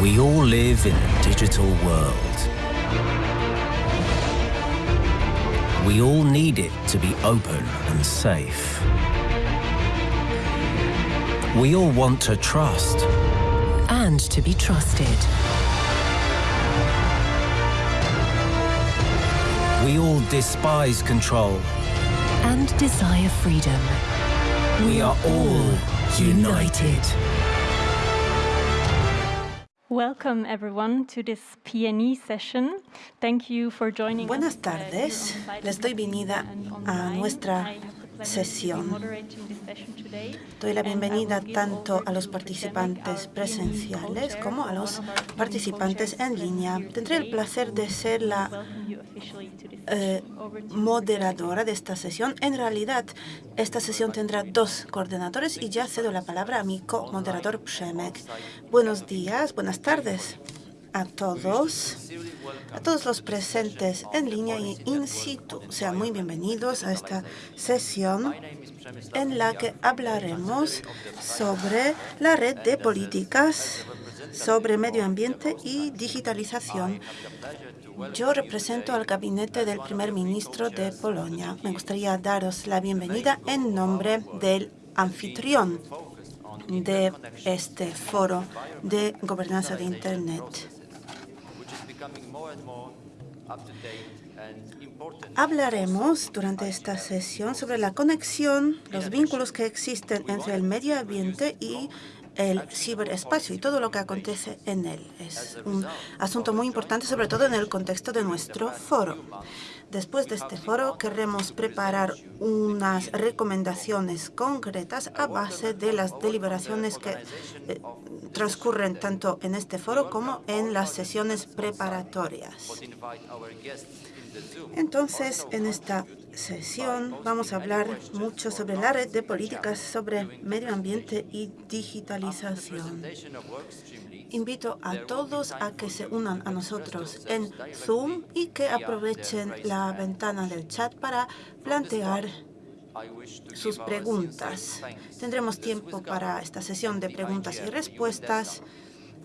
We all live in a digital world. We all need it to be open and safe. We all want to trust. and to be trusted. We all despise control. and desire freedom. We are all united. Welcome everyone to this PNE session. Thank you for joining us, Buenas uh, tardes. Les doy bienvenida a nuestra Sesión. Doy la bienvenida tanto a los participantes presenciales como a los participantes en línea. Tendré el placer de ser la eh, moderadora de esta sesión. En realidad, esta sesión tendrá dos coordinadores y ya cedo la palabra a mi co-moderador Przemek. Buenos días, buenas tardes a todos, a todos los presentes en línea y in situ. Sean muy bienvenidos a esta sesión en la que hablaremos sobre la red de políticas sobre medio ambiente y digitalización. Yo represento al gabinete del primer ministro de Polonia. Me gustaría daros la bienvenida en nombre del anfitrión de este foro de gobernanza de Internet. Hablaremos durante esta sesión sobre la conexión, los vínculos que existen entre el medio ambiente y el ciberespacio y todo lo que acontece en él. Es un asunto muy importante, sobre todo en el contexto de nuestro foro. Después de este foro, queremos preparar unas recomendaciones concretas a base de las deliberaciones que eh, transcurren tanto en este foro como en las sesiones preparatorias. Entonces, en esta sesión vamos a hablar mucho sobre la red de políticas sobre medio ambiente y digitalización. Invito a todos a que se unan a nosotros en Zoom y que aprovechen la ventana del chat para plantear sus preguntas. Tendremos tiempo para esta sesión de preguntas y respuestas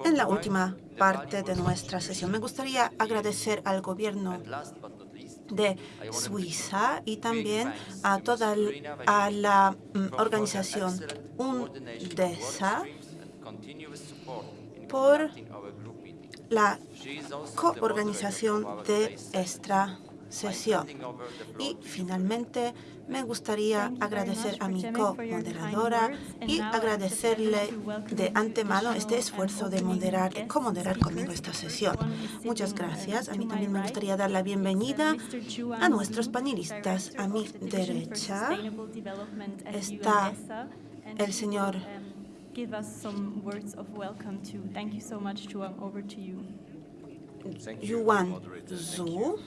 en la última parte de nuestra sesión. Me gustaría agradecer al gobierno de Suiza y también a toda a la mm, organización UNDESA por la coorganización de esta sesión. Y finalmente me gustaría agradecer a mi co-moderadora y agradecerle de antemano este esfuerzo de moderar, de co-moderar conmigo esta sesión. Muchas gracias. A mí también me gustaría dar la bienvenida a nuestros panelistas. A mi derecha está el señor give us some words of welcome to. Thank you so much, Chuang. Over to you. Yuan Zhu,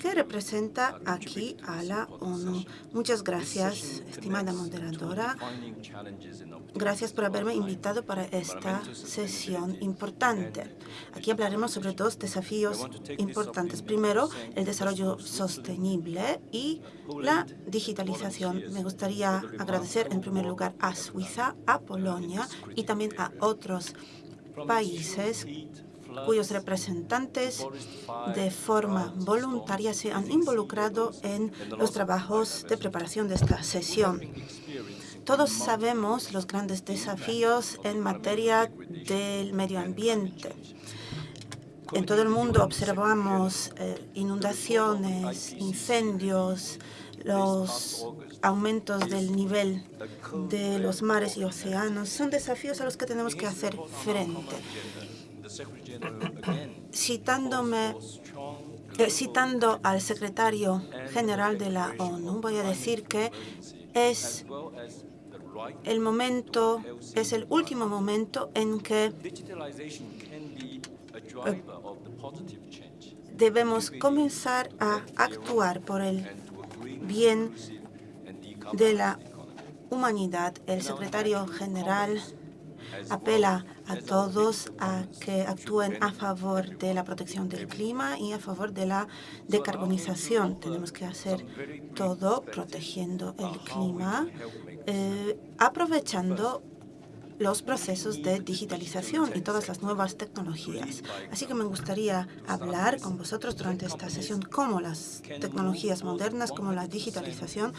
que representa aquí a la ONU. Muchas gracias, estimada moderadora. Gracias por haberme invitado para esta sesión importante. Aquí hablaremos sobre dos desafíos importantes. Primero, el desarrollo sostenible y la digitalización. Me gustaría agradecer en primer lugar a Suiza, a Polonia y también a otros países cuyos representantes de forma voluntaria se han involucrado en los trabajos de preparación de esta sesión. Todos sabemos los grandes desafíos en materia del medio ambiente. En todo el mundo observamos eh, inundaciones, incendios, los aumentos del nivel de los mares y océanos. Son desafíos a los que tenemos que hacer frente. Citándome, eh, citando al secretario general de la ONU, voy a decir que es el momento, es el último momento en que debemos comenzar a actuar por el bien de la humanidad. El secretario general apela a todos a que actúen a favor de la protección del clima y a favor de la decarbonización. Tenemos que hacer todo protegiendo el clima, eh, aprovechando los procesos de digitalización y todas las nuevas tecnologías. Así que me gustaría hablar con vosotros durante esta sesión cómo las tecnologías modernas, como la digitalización,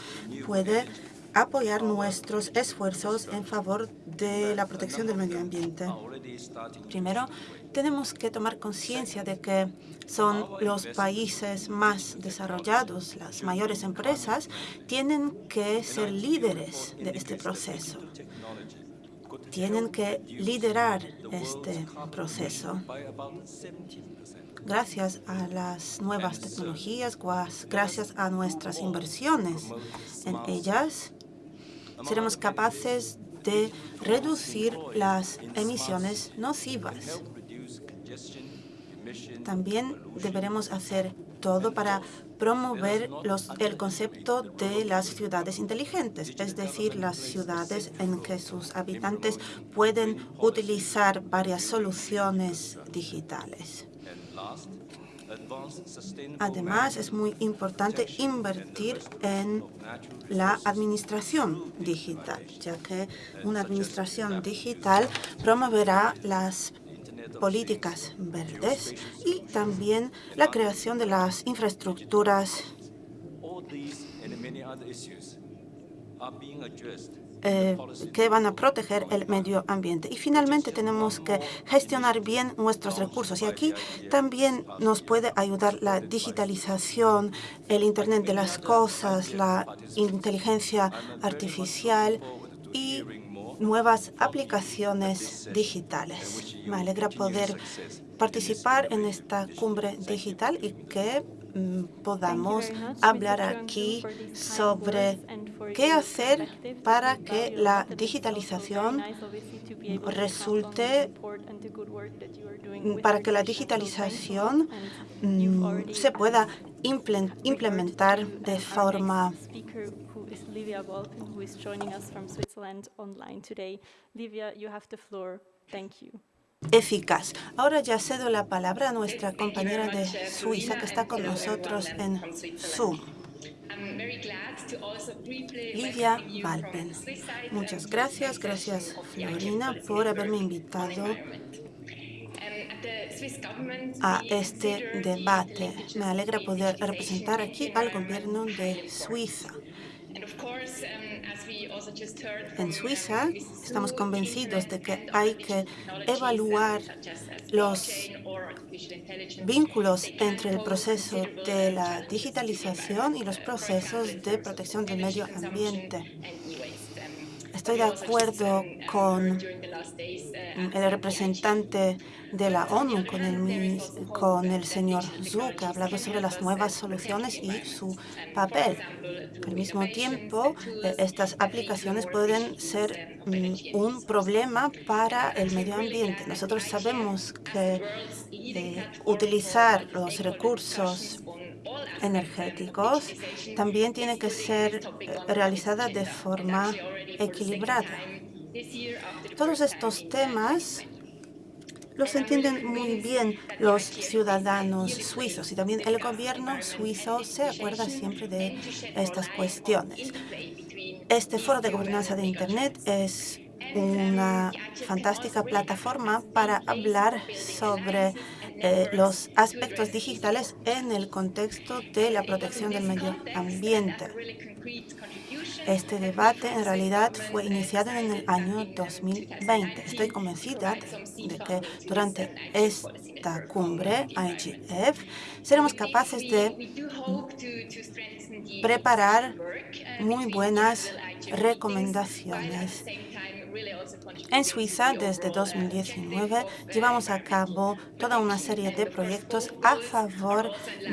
puede apoyar nuestros esfuerzos en favor de la protección del medio ambiente. Primero, tenemos que tomar conciencia de que son los países más desarrollados, las mayores empresas, tienen que ser líderes de este proceso. Tienen que liderar este proceso. Gracias a las nuevas tecnologías, gracias a nuestras inversiones en ellas, seremos capaces de reducir las emisiones nocivas. También deberemos hacer todo para promover el concepto de las ciudades inteligentes, es decir, las ciudades en que sus habitantes pueden utilizar varias soluciones digitales. Además, es muy importante invertir en la administración digital, ya que una administración digital promoverá las políticas verdes y también la creación de las infraestructuras eh, que van a proteger el medio ambiente. Y finalmente tenemos que gestionar bien nuestros recursos. Y aquí también nos puede ayudar la digitalización, el Internet de las cosas, la inteligencia artificial y nuevas aplicaciones digitales. Me alegra poder participar en esta cumbre digital y que podamos hablar aquí sobre qué hacer para que la digitalización resulte, para que la digitalización mm, se pueda implementar de forma Livia Walton, who is joining us from Switzerland online today. Livia, you have the floor. Thank you. Eficaz. Ahora ya cedo la palabra a nuestra compañera de Suiza que está con nosotros en Zoom. Livia Valpen. Muchas gracias. Gracias, Florina, por haberme invitado a este debate. Me alegra poder representar aquí al gobierno de Suiza. En Suiza estamos convencidos de que hay que evaluar los vínculos entre el proceso de la digitalización y los procesos de protección del medio ambiente. Estoy de acuerdo con el representante de la ONU, con el, con el señor Zhu, que ha hablado sobre las nuevas soluciones y su papel. Al mismo tiempo, eh, estas aplicaciones pueden ser mm, un problema para el medio ambiente. Nosotros sabemos que utilizar los recursos energéticos también tiene que ser eh, realizada de forma equilibrada. Todos estos temas los entienden muy bien los ciudadanos suizos y también el gobierno suizo se acuerda siempre de estas cuestiones. Este foro de gobernanza de Internet es una fantástica plataforma para hablar sobre eh, los aspectos digitales en el contexto de la protección del medio ambiente. Este debate en realidad fue iniciado en el año 2020. Estoy convencida de que durante esta cumbre IGF seremos capaces de preparar muy buenas recomendaciones en Suiza, desde 2019, llevamos a cabo toda una serie de proyectos a favor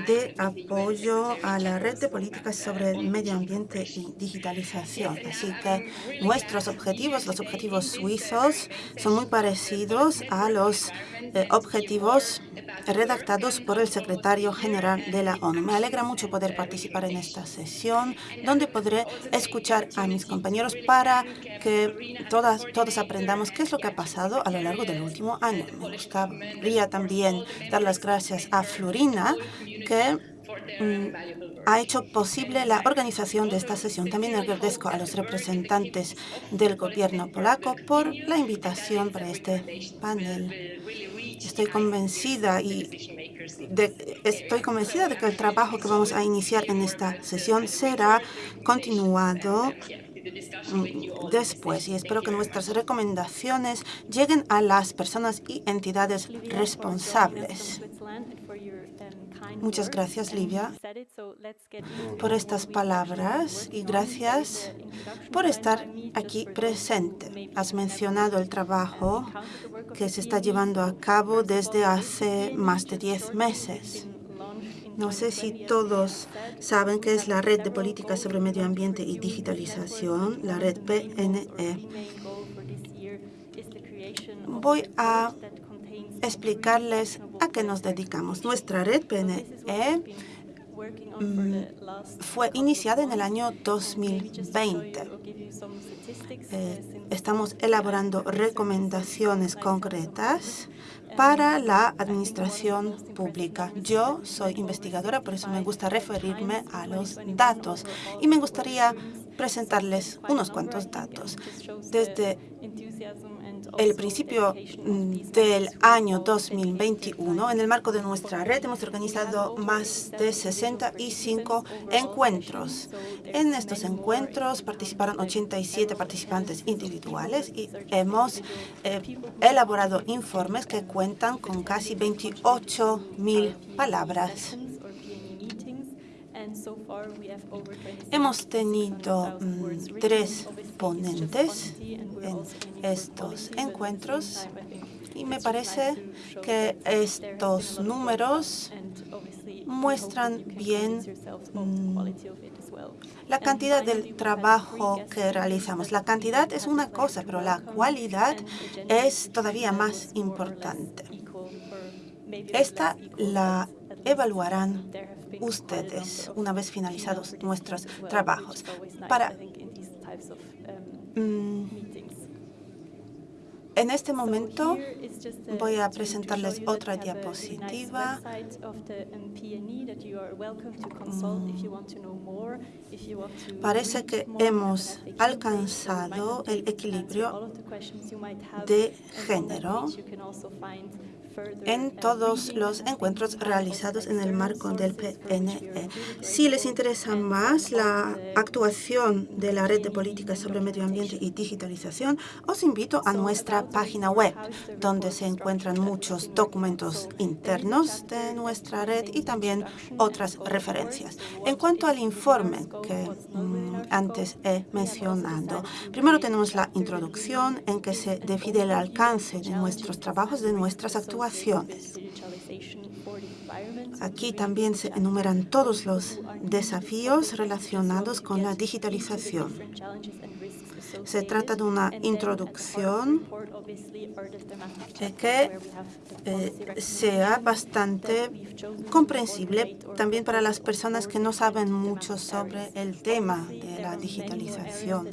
de apoyo a la red de políticas sobre medio ambiente y digitalización. Así que nuestros objetivos, los objetivos suizos, son muy parecidos a los eh, objetivos redactados por el secretario general de la ONU. Me alegra mucho poder participar en esta sesión, donde podré escuchar a mis compañeros para que todas, todos aprendamos qué es lo que ha pasado a lo largo del último año. Me gustaría también dar las gracias a Florina, que mm, ha hecho posible la organización de esta sesión. También agradezco a los representantes del gobierno polaco por la invitación para este panel. Estoy convencida y estoy convencida de que el trabajo que vamos a iniciar en esta sesión será continuado mm, después y espero que nuestras recomendaciones lleguen a las personas y entidades responsables. Muchas gracias, Livia, por estas palabras y gracias por estar aquí presente. Has mencionado el trabajo que se está llevando a cabo desde hace más de 10 meses. No sé si todos saben qué es la Red de Políticas sobre Medio Ambiente y Digitalización, la red PNE. Voy a explicarles a qué nos dedicamos. Nuestra red PNE mm, fue iniciada en el año 2020. Eh, estamos elaborando recomendaciones concretas para la administración pública. Yo soy investigadora, por eso me gusta referirme a los datos y me gustaría presentarles unos cuantos datos. Desde el principio mm, del año 2021, en el marco de nuestra red, hemos organizado más de 65 encuentros. En estos encuentros participaron 87 participantes individuales y hemos eh, elaborado informes que cuentan con casi 28.000 palabras. Hemos tenido mm, tres ponentes en estos encuentros y me parece que estos números muestran bien mm, la cantidad del trabajo que realizamos. La cantidad es una cosa, pero la cualidad es todavía más importante. Esta la evaluarán ustedes una vez finalizados nuestros trabajos. Para, mm, en este momento voy a presentarles otra diapositiva. Parece que hemos alcanzado el equilibrio de género en todos los encuentros realizados en el marco del PNE. Si les interesa más la actuación de la Red de Políticas sobre Medio Ambiente y Digitalización, os invito a nuestra página web, donde se encuentran muchos documentos internos de nuestra red y también otras referencias. En cuanto al informe que mm, antes he mencionado, primero tenemos la introducción en que se define el alcance de nuestros trabajos, de nuestras actuaciones Aquí también se enumeran todos los desafíos relacionados con la digitalización. Se trata de una introducción que eh, sea bastante comprensible también para las personas que no saben mucho sobre el tema de la digitalización.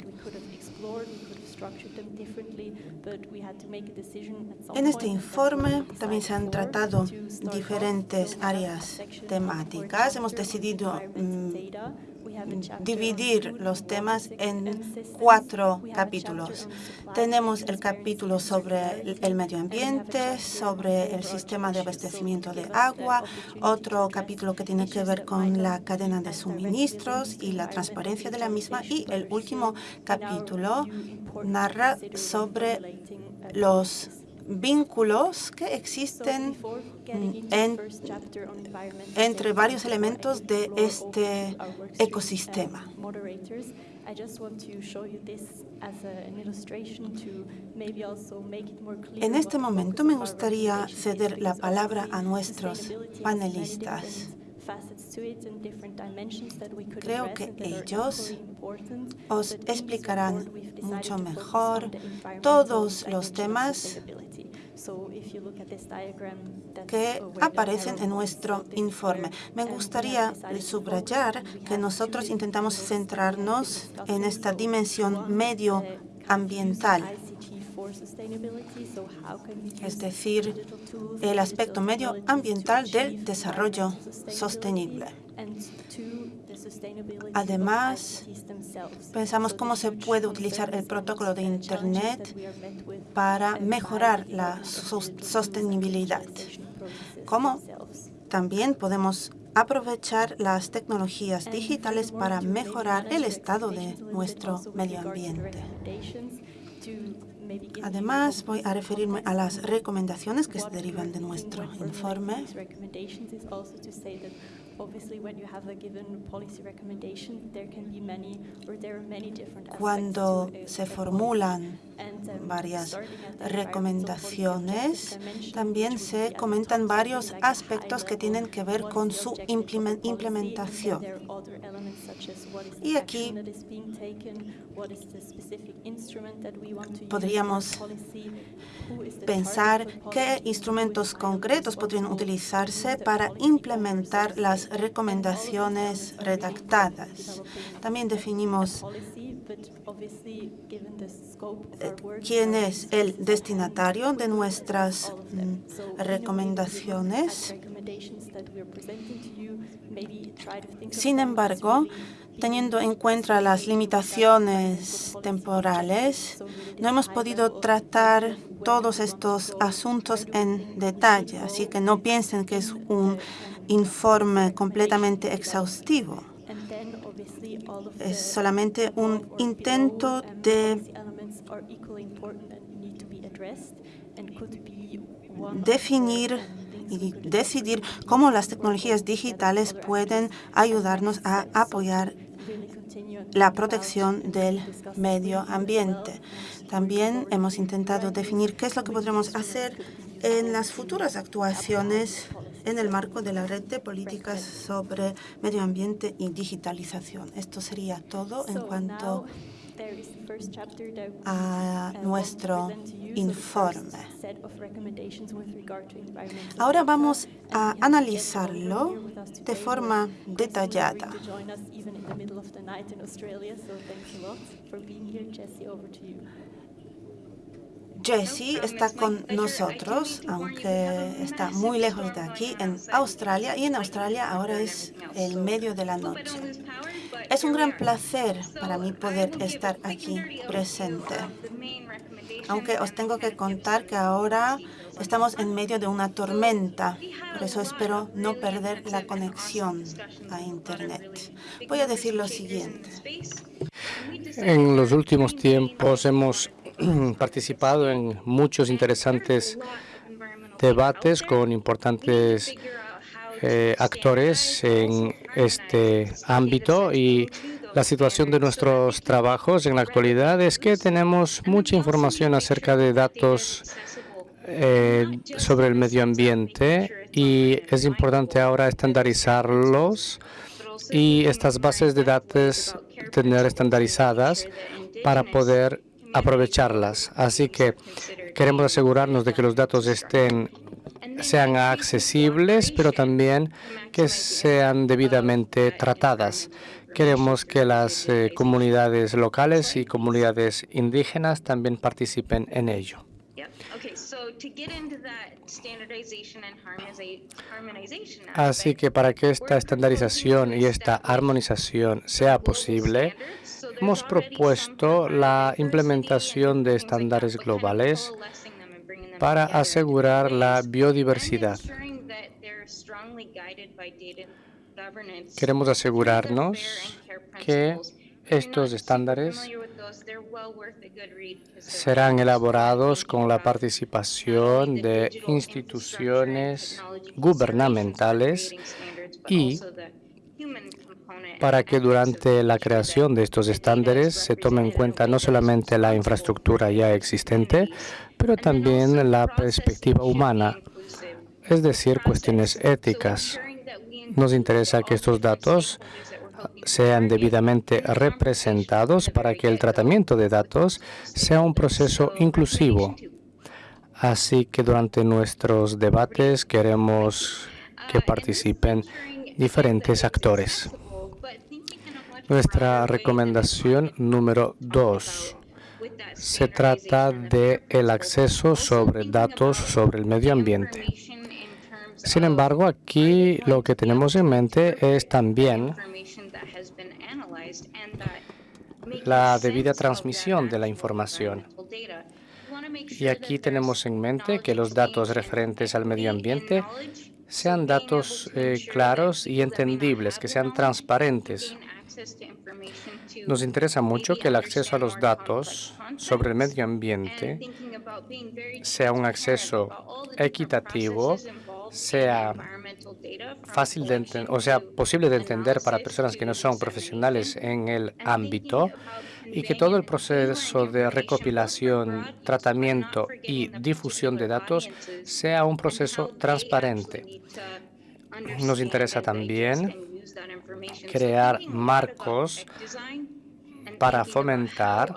En este informe también se han tratado diferentes áreas temáticas. Hemos decidido mm, dividir los temas en cuatro capítulos. Tenemos el capítulo sobre el medio ambiente, sobre el sistema de abastecimiento de agua, otro capítulo que tiene que ver con la cadena de suministros y la transparencia de la misma. Y el último capítulo narra sobre los vínculos que existen entre varios elementos de este ecosistema. En este momento me gustaría ceder la palabra a nuestros panelistas. Creo que ellos os explicarán mucho mejor todos los temas que aparecen en nuestro informe. Me gustaría subrayar que nosotros intentamos centrarnos en esta dimensión medioambiental, es decir, el aspecto medioambiental del desarrollo sostenible. Además, pensamos cómo se puede utilizar el protocolo de Internet para mejorar la sostenibilidad. Cómo también podemos aprovechar las tecnologías digitales para mejorar el estado de nuestro medio ambiente. Además, voy a referirme a las recomendaciones que se derivan de nuestro informe. Cuando se formulan varias recomendaciones, también se comentan varios aspectos que tienen que ver con su implementación. Y aquí podríamos pensar qué instrumentos concretos podrían utilizarse para implementar las recomendaciones redactadas. También definimos eh, quién es el destinatario de nuestras mm, recomendaciones. Sin embargo, teniendo en cuenta las limitaciones temporales, no hemos podido tratar todos estos asuntos en detalle, así que no piensen que es un informe completamente exhaustivo. Es solamente un intento de definir y decidir cómo las tecnologías digitales pueden ayudarnos a apoyar la protección del medio ambiente. También hemos intentado definir qué es lo que podremos hacer en las futuras actuaciones en el marco de la red de políticas sobre medio ambiente y digitalización. Esto sería todo en cuanto a nuestro informe. Ahora vamos a analizarlo de forma detallada. Jessie está con nosotros, aunque está muy lejos de aquí, en Australia, y en Australia ahora es el medio de la noche. Es un gran placer para mí poder estar aquí presente, aunque os tengo que contar que ahora estamos en medio de una tormenta, por eso espero no perder la conexión a Internet. Voy a decir lo siguiente. En los últimos tiempos hemos participado en muchos interesantes debates con importantes eh, actores en este ámbito. Y la situación de nuestros trabajos en la actualidad es que tenemos mucha información acerca de datos eh, sobre el medio ambiente y es importante ahora estandarizarlos y estas bases de datos tener estandarizadas para poder aprovecharlas. Así que queremos asegurarnos de que los datos estén sean accesibles, pero también que sean debidamente tratadas. Queremos que las eh, comunidades locales y comunidades indígenas también participen en ello. Así que para que esta estandarización y esta armonización sea posible, hemos propuesto la implementación de estándares globales para asegurar la biodiversidad. Queremos asegurarnos que estos estándares serán elaborados con la participación de instituciones gubernamentales y para que durante la creación de estos estándares se tome en cuenta no solamente la infraestructura ya existente, pero también la perspectiva humana, es decir, cuestiones éticas. Nos interesa que estos datos sean debidamente representados para que el tratamiento de datos sea un proceso inclusivo. Así que durante nuestros debates queremos que participen diferentes actores. Nuestra recomendación número dos se trata de el acceso sobre datos sobre el medio ambiente. Sin embargo, aquí lo que tenemos en mente es también la debida transmisión de la información. Y aquí tenemos en mente que los datos referentes al medio ambiente sean datos eh, claros y entendibles, que sean transparentes. Nos interesa mucho que el acceso a los datos sobre el medio ambiente sea un acceso equitativo, sea fácil de o sea, posible de entender para personas que no son profesionales en el ámbito y que todo el proceso de recopilación, tratamiento y difusión de datos sea un proceso transparente. Nos interesa también crear marcos para fomentar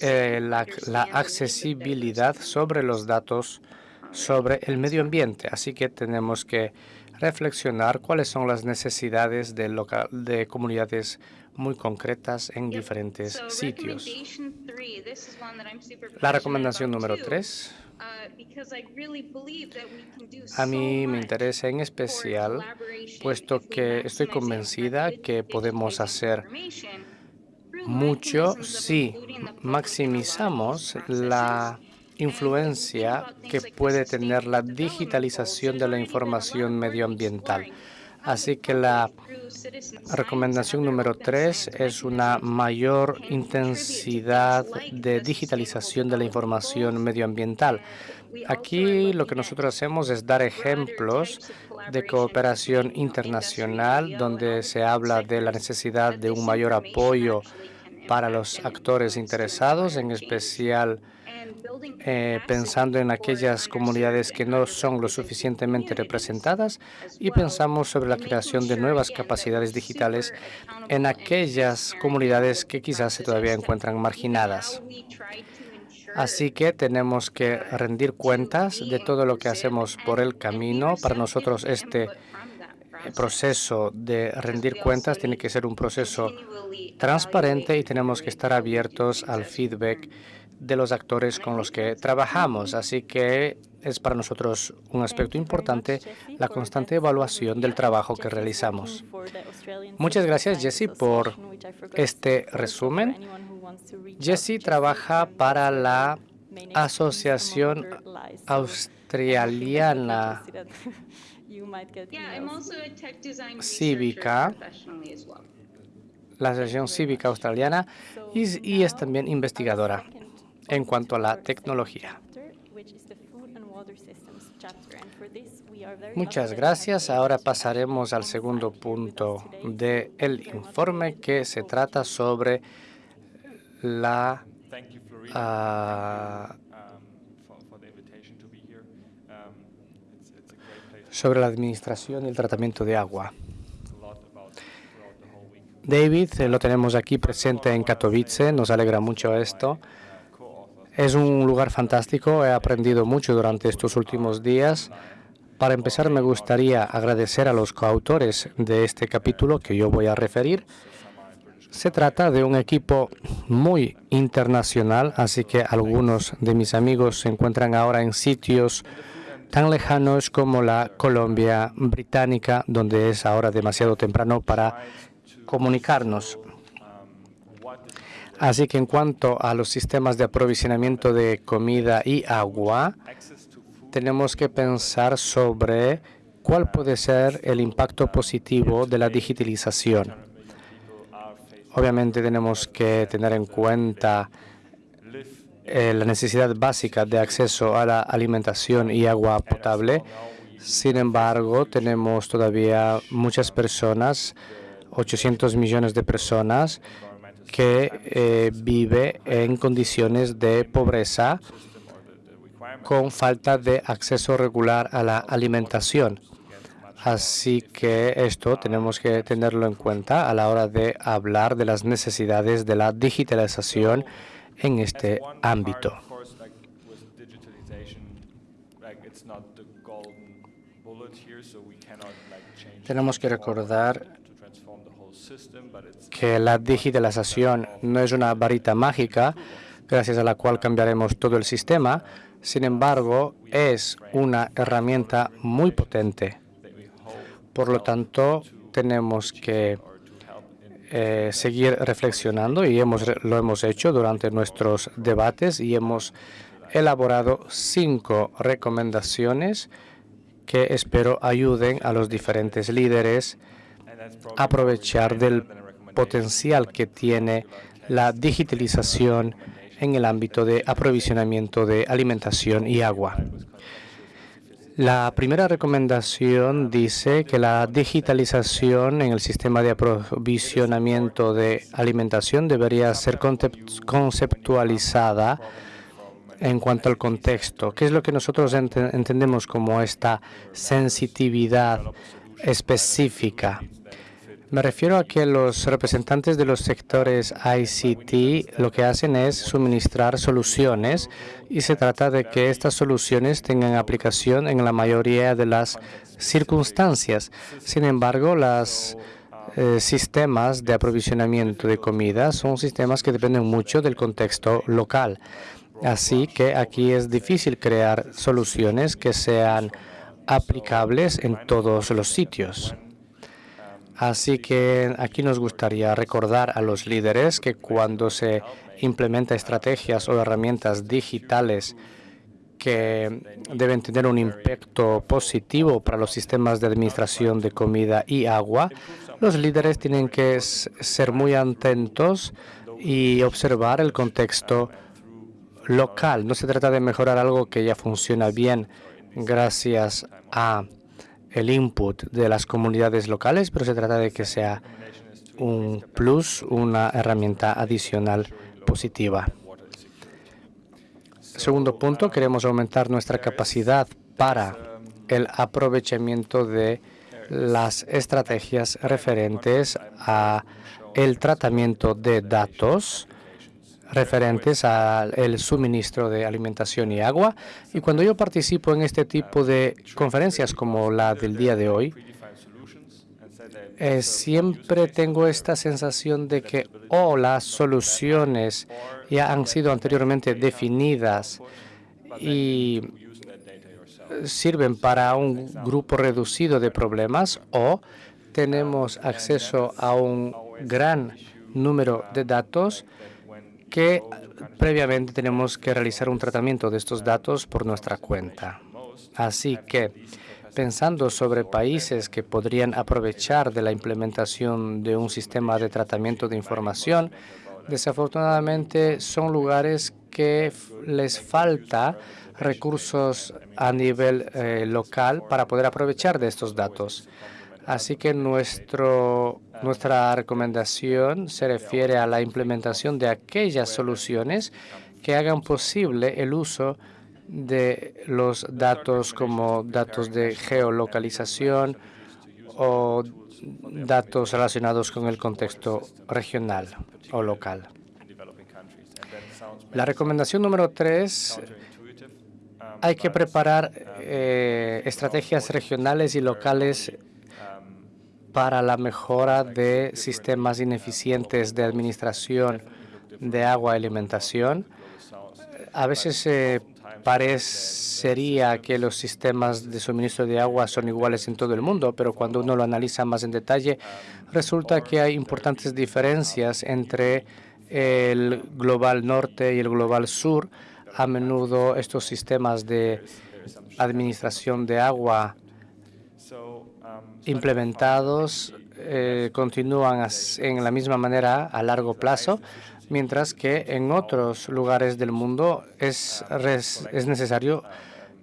eh, la, la accesibilidad sobre los datos sobre el medio ambiente. Así que tenemos que reflexionar cuáles son las necesidades de, local, de comunidades muy concretas en diferentes sitios. La recomendación número tres. A mí me interesa en especial, puesto que estoy convencida que podemos hacer mucho si maximizamos la influencia que puede tener la digitalización de la información medioambiental. Así que la recomendación número tres es una mayor intensidad de digitalización de la información medioambiental. Aquí lo que nosotros hacemos es dar ejemplos de cooperación internacional donde se habla de la necesidad de un mayor apoyo para los actores interesados, en especial eh, pensando en aquellas comunidades que no son lo suficientemente representadas y pensamos sobre la creación de nuevas capacidades digitales en aquellas comunidades que quizás se todavía encuentran marginadas. Así que tenemos que rendir cuentas de todo lo que hacemos por el camino. Para nosotros este proceso de rendir cuentas tiene que ser un proceso transparente y tenemos que estar abiertos al feedback de los actores con los que trabajamos. Así que es para nosotros un aspecto importante la constante evaluación del trabajo que realizamos. Muchas gracias, Jesse, por este resumen. Jesse trabaja para la Asociación Australiana Cívica, la Asociación Cívica Australiana, y es también investigadora en cuanto a la tecnología. Muchas gracias. Ahora pasaremos al segundo punto del informe que se trata sobre la uh, sobre la administración y el tratamiento de agua. David, eh, lo tenemos aquí presente en Katowice, nos alegra mucho esto. Es un lugar fantástico, he aprendido mucho durante estos últimos días. Para empezar, me gustaría agradecer a los coautores de este capítulo que yo voy a referir. Se trata de un equipo muy internacional, así que algunos de mis amigos se encuentran ahora en sitios tan lejanos como la Colombia británica, donde es ahora demasiado temprano para comunicarnos. Así que en cuanto a los sistemas de aprovisionamiento de comida y agua, tenemos que pensar sobre cuál puede ser el impacto positivo de la digitalización. Obviamente tenemos que tener en cuenta eh, la necesidad básica de acceso a la alimentación y agua potable. Sin embargo, tenemos todavía muchas personas, 800 millones de personas, que eh, vive en condiciones de pobreza con falta de acceso regular a la alimentación. Así que esto tenemos que tenerlo en cuenta a la hora de hablar de las necesidades de la digitalización en este ámbito. Tenemos que recordar que la digitalización no es una varita mágica, gracias a la cual cambiaremos todo el sistema. Sin embargo, es una herramienta muy potente. Por lo tanto, tenemos que eh, seguir reflexionando y hemos, lo hemos hecho durante nuestros debates y hemos elaborado cinco recomendaciones que espero ayuden a los diferentes líderes a aprovechar del potencial que tiene la digitalización en el ámbito de aprovisionamiento de alimentación y agua. La primera recomendación dice que la digitalización en el sistema de aprovisionamiento de alimentación debería ser conceptualizada en cuanto al contexto. ¿Qué es lo que nosotros entendemos como esta sensitividad específica? Me refiero a que los representantes de los sectores ICT lo que hacen es suministrar soluciones y se trata de que estas soluciones tengan aplicación en la mayoría de las circunstancias. Sin embargo, los eh, sistemas de aprovisionamiento de comida son sistemas que dependen mucho del contexto local. Así que aquí es difícil crear soluciones que sean aplicables en todos los sitios. Así que aquí nos gustaría recordar a los líderes que cuando se implementa estrategias o herramientas digitales que deben tener un impacto positivo para los sistemas de administración de comida y agua, los líderes tienen que ser muy atentos y observar el contexto local. No se trata de mejorar algo que ya funciona bien gracias a el input de las comunidades locales, pero se trata de que sea un plus, una herramienta adicional positiva. Segundo punto, queremos aumentar nuestra capacidad para el aprovechamiento de las estrategias referentes a el tratamiento de datos referentes al suministro de alimentación y agua. Y cuando yo participo en este tipo de conferencias como la del día de hoy, eh, siempre tengo esta sensación de que o oh, las soluciones ya han sido anteriormente definidas y sirven para un grupo reducido de problemas o tenemos acceso a un gran número de datos que previamente tenemos que realizar un tratamiento de estos datos por nuestra cuenta. Así que, pensando sobre países que podrían aprovechar de la implementación de un sistema de tratamiento de información, desafortunadamente son lugares que les falta recursos a nivel eh, local para poder aprovechar de estos datos. Así que nuestro, nuestra recomendación se refiere a la implementación de aquellas soluciones que hagan posible el uso de los datos como datos de geolocalización o datos relacionados con el contexto regional o local. La recomendación número tres, hay que preparar eh, estrategias regionales y locales para la mejora de sistemas ineficientes de administración de agua y alimentación. A veces parecería que los sistemas de suministro de agua son iguales en todo el mundo, pero cuando uno lo analiza más en detalle, resulta que hay importantes diferencias entre el global norte y el global sur. A menudo estos sistemas de administración de agua implementados eh, continúan en la misma manera a largo plazo, mientras que en otros lugares del mundo es, es necesario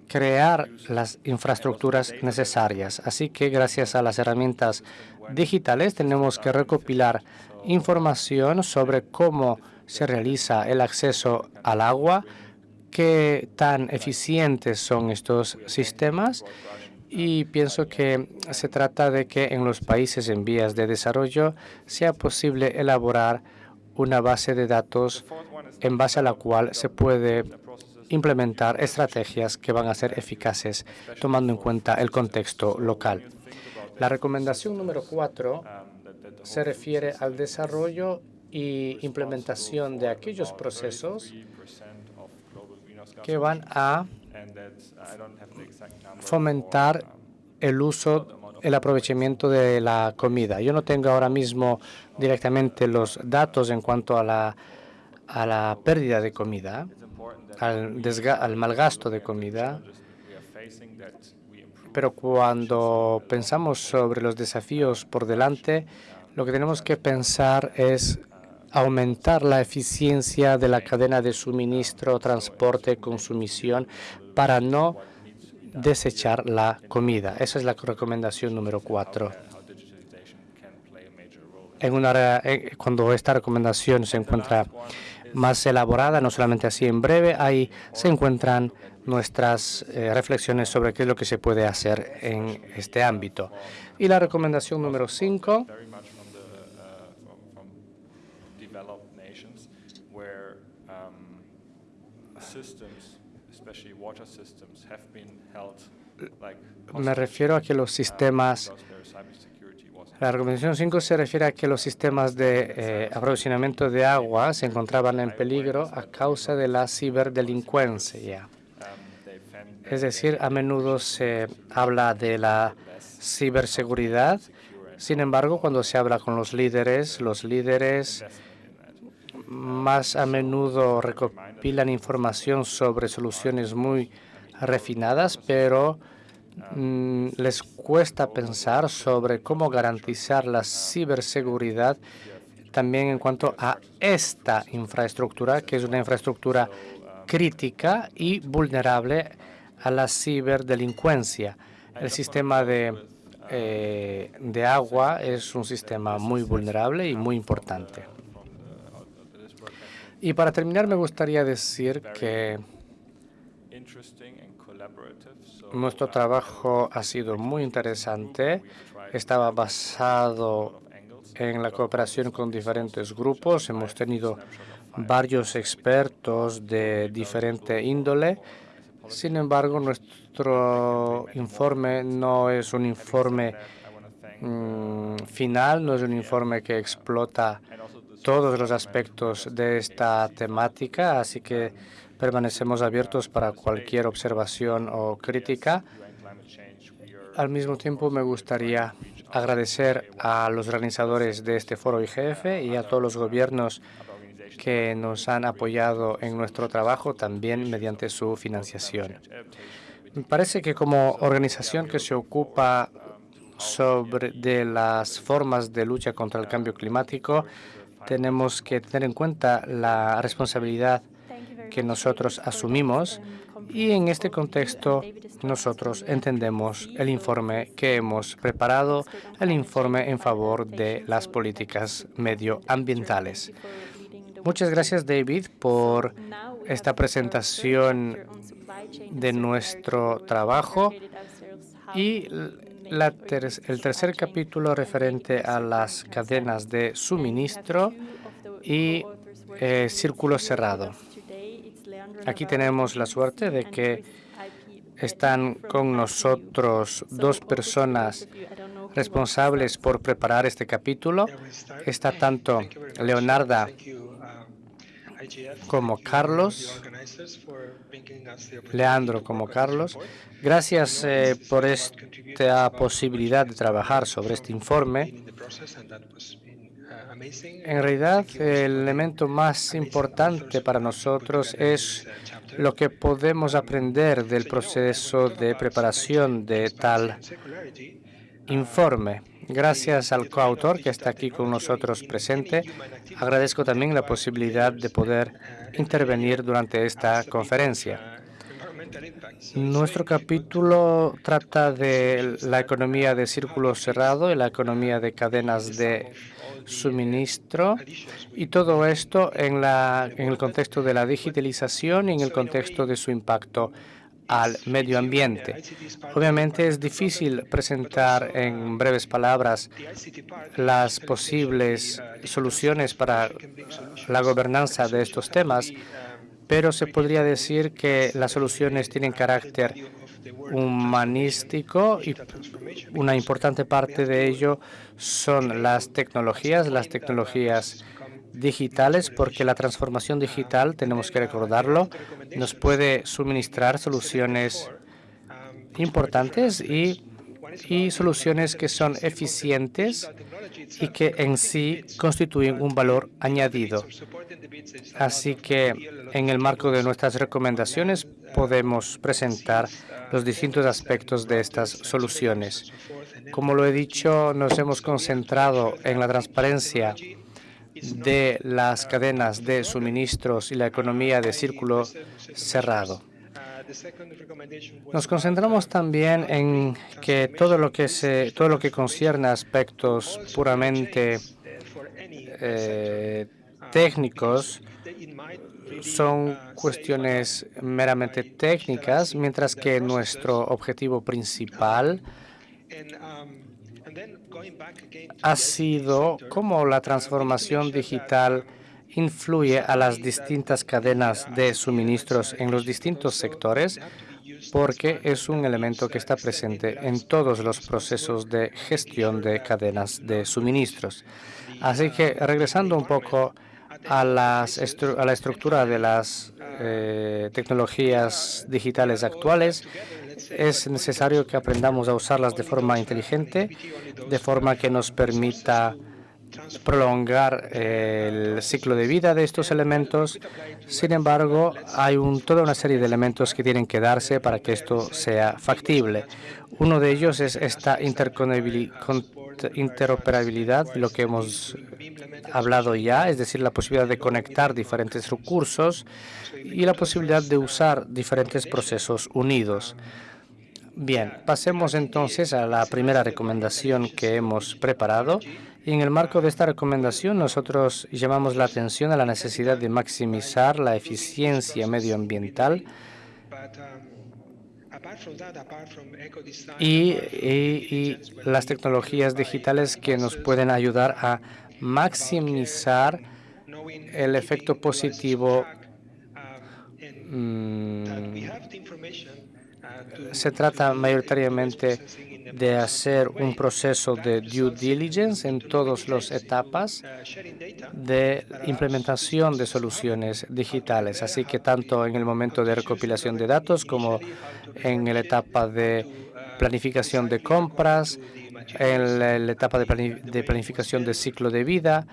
crear las infraestructuras necesarias. Así que gracias a las herramientas digitales tenemos que recopilar información sobre cómo se realiza el acceso al agua, qué tan eficientes son estos sistemas y pienso que se trata de que en los países en vías de desarrollo sea posible elaborar una base de datos en base a la cual se puede implementar estrategias que van a ser eficaces tomando en cuenta el contexto local. La recomendación número cuatro se refiere al desarrollo y implementación de aquellos procesos que van a fomentar el uso, el aprovechamiento de la comida. Yo no tengo ahora mismo directamente los datos en cuanto a la, a la pérdida de comida, al, al malgasto de comida, pero cuando pensamos sobre los desafíos por delante, lo que tenemos que pensar es aumentar la eficiencia de la cadena de suministro, transporte, consumición, para no desechar la comida. Esa es la recomendación número cuatro. En una, eh, cuando esta recomendación se encuentra más elaborada, no solamente así en breve, ahí se encuentran nuestras eh, reflexiones sobre qué es lo que se puede hacer en este ámbito. Y la recomendación número cinco me refiero a que los sistemas, la recomendación 5 se refiere a que los sistemas de eh, aprovisionamiento de agua se encontraban en peligro a causa de la ciberdelincuencia. Es decir, a menudo se habla de la ciberseguridad. Sin embargo, cuando se habla con los líderes, los líderes más a menudo recopilan información sobre soluciones muy refinadas, pero les cuesta pensar sobre cómo garantizar la ciberseguridad también en cuanto a esta infraestructura, que es una infraestructura crítica y vulnerable a la ciberdelincuencia. El sistema de, eh, de agua es un sistema muy vulnerable y muy importante. Y para terminar, me gustaría decir que nuestro trabajo ha sido muy interesante. Estaba basado en la cooperación con diferentes grupos. Hemos tenido varios expertos de diferente índole. Sin embargo, nuestro informe no es un informe mm, final, no es un informe que explota todos los aspectos de esta temática, así que permanecemos abiertos para cualquier observación o crítica. Al mismo tiempo, me gustaría agradecer a los organizadores de este foro IGF y a todos los gobiernos que nos han apoyado en nuestro trabajo, también mediante su financiación. Me parece que como organización que se ocupa sobre de las formas de lucha contra el cambio climático, tenemos que tener en cuenta la responsabilidad que nosotros asumimos y en este contexto nosotros entendemos el informe que hemos preparado, el informe en favor de las políticas medioambientales. Muchas gracias, David, por esta presentación de nuestro trabajo y el tercer capítulo referente a las cadenas de suministro y eh, círculo cerrado. Aquí tenemos la suerte de que están con nosotros dos personas responsables por preparar este capítulo. Está tanto Leonarda como Carlos, Leandro como Carlos. Gracias eh, por esta posibilidad de trabajar sobre este informe. En realidad, el elemento más importante para nosotros es lo que podemos aprender del proceso de preparación de tal informe. Gracias al coautor que está aquí con nosotros presente. Agradezco también la posibilidad de poder intervenir durante esta conferencia. Nuestro capítulo trata de la economía de círculo cerrado y la economía de cadenas de suministro y todo esto en, en el contexto de la digitalización y en el contexto de su impacto al medio ambiente. Obviamente es difícil presentar en breves palabras las posibles soluciones para la gobernanza de estos temas, pero se podría decir que las soluciones tienen carácter humanístico y una importante parte de ello son las tecnologías, las tecnologías digitales porque la transformación digital, tenemos que recordarlo, nos puede suministrar soluciones importantes y, y soluciones que son eficientes y que en sí constituyen un valor añadido. Así que en el marco de nuestras recomendaciones podemos presentar los distintos aspectos de estas soluciones. Como lo he dicho, nos hemos concentrado en la transparencia de las cadenas de suministros y la economía de círculo cerrado. Nos concentramos también en que todo lo que se, todo lo que concierne a aspectos puramente eh, técnicos son cuestiones meramente técnicas, mientras que nuestro objetivo principal ha sido cómo la transformación digital influye a las distintas cadenas de suministros en los distintos sectores, porque es un elemento que está presente en todos los procesos de gestión de cadenas de suministros. Así que, regresando un poco a, las a la estructura de las eh, tecnologías digitales actuales, es necesario que aprendamos a usarlas de forma inteligente, de forma que nos permita prolongar el ciclo de vida de estos elementos. Sin embargo, hay toda una serie de elementos que tienen que darse para que esto sea factible. Uno de ellos es esta interoperabilidad, lo que hemos hablado ya, es decir, la posibilidad de conectar diferentes recursos y la posibilidad de usar diferentes procesos unidos. Bien, pasemos entonces a la primera recomendación que hemos preparado. Y en el marco de esta recomendación, nosotros llamamos la atención a la necesidad de maximizar la eficiencia medioambiental y, las tecnologías digitales que nos pueden ayudar a maximizar el efecto positivo mm, se trata mayoritariamente de hacer un proceso de due diligence en todas las etapas de implementación de soluciones digitales. Así que tanto en el momento de recopilación de datos como en la etapa de planificación de compras, en la, etapa de planificación de ciclo de vida,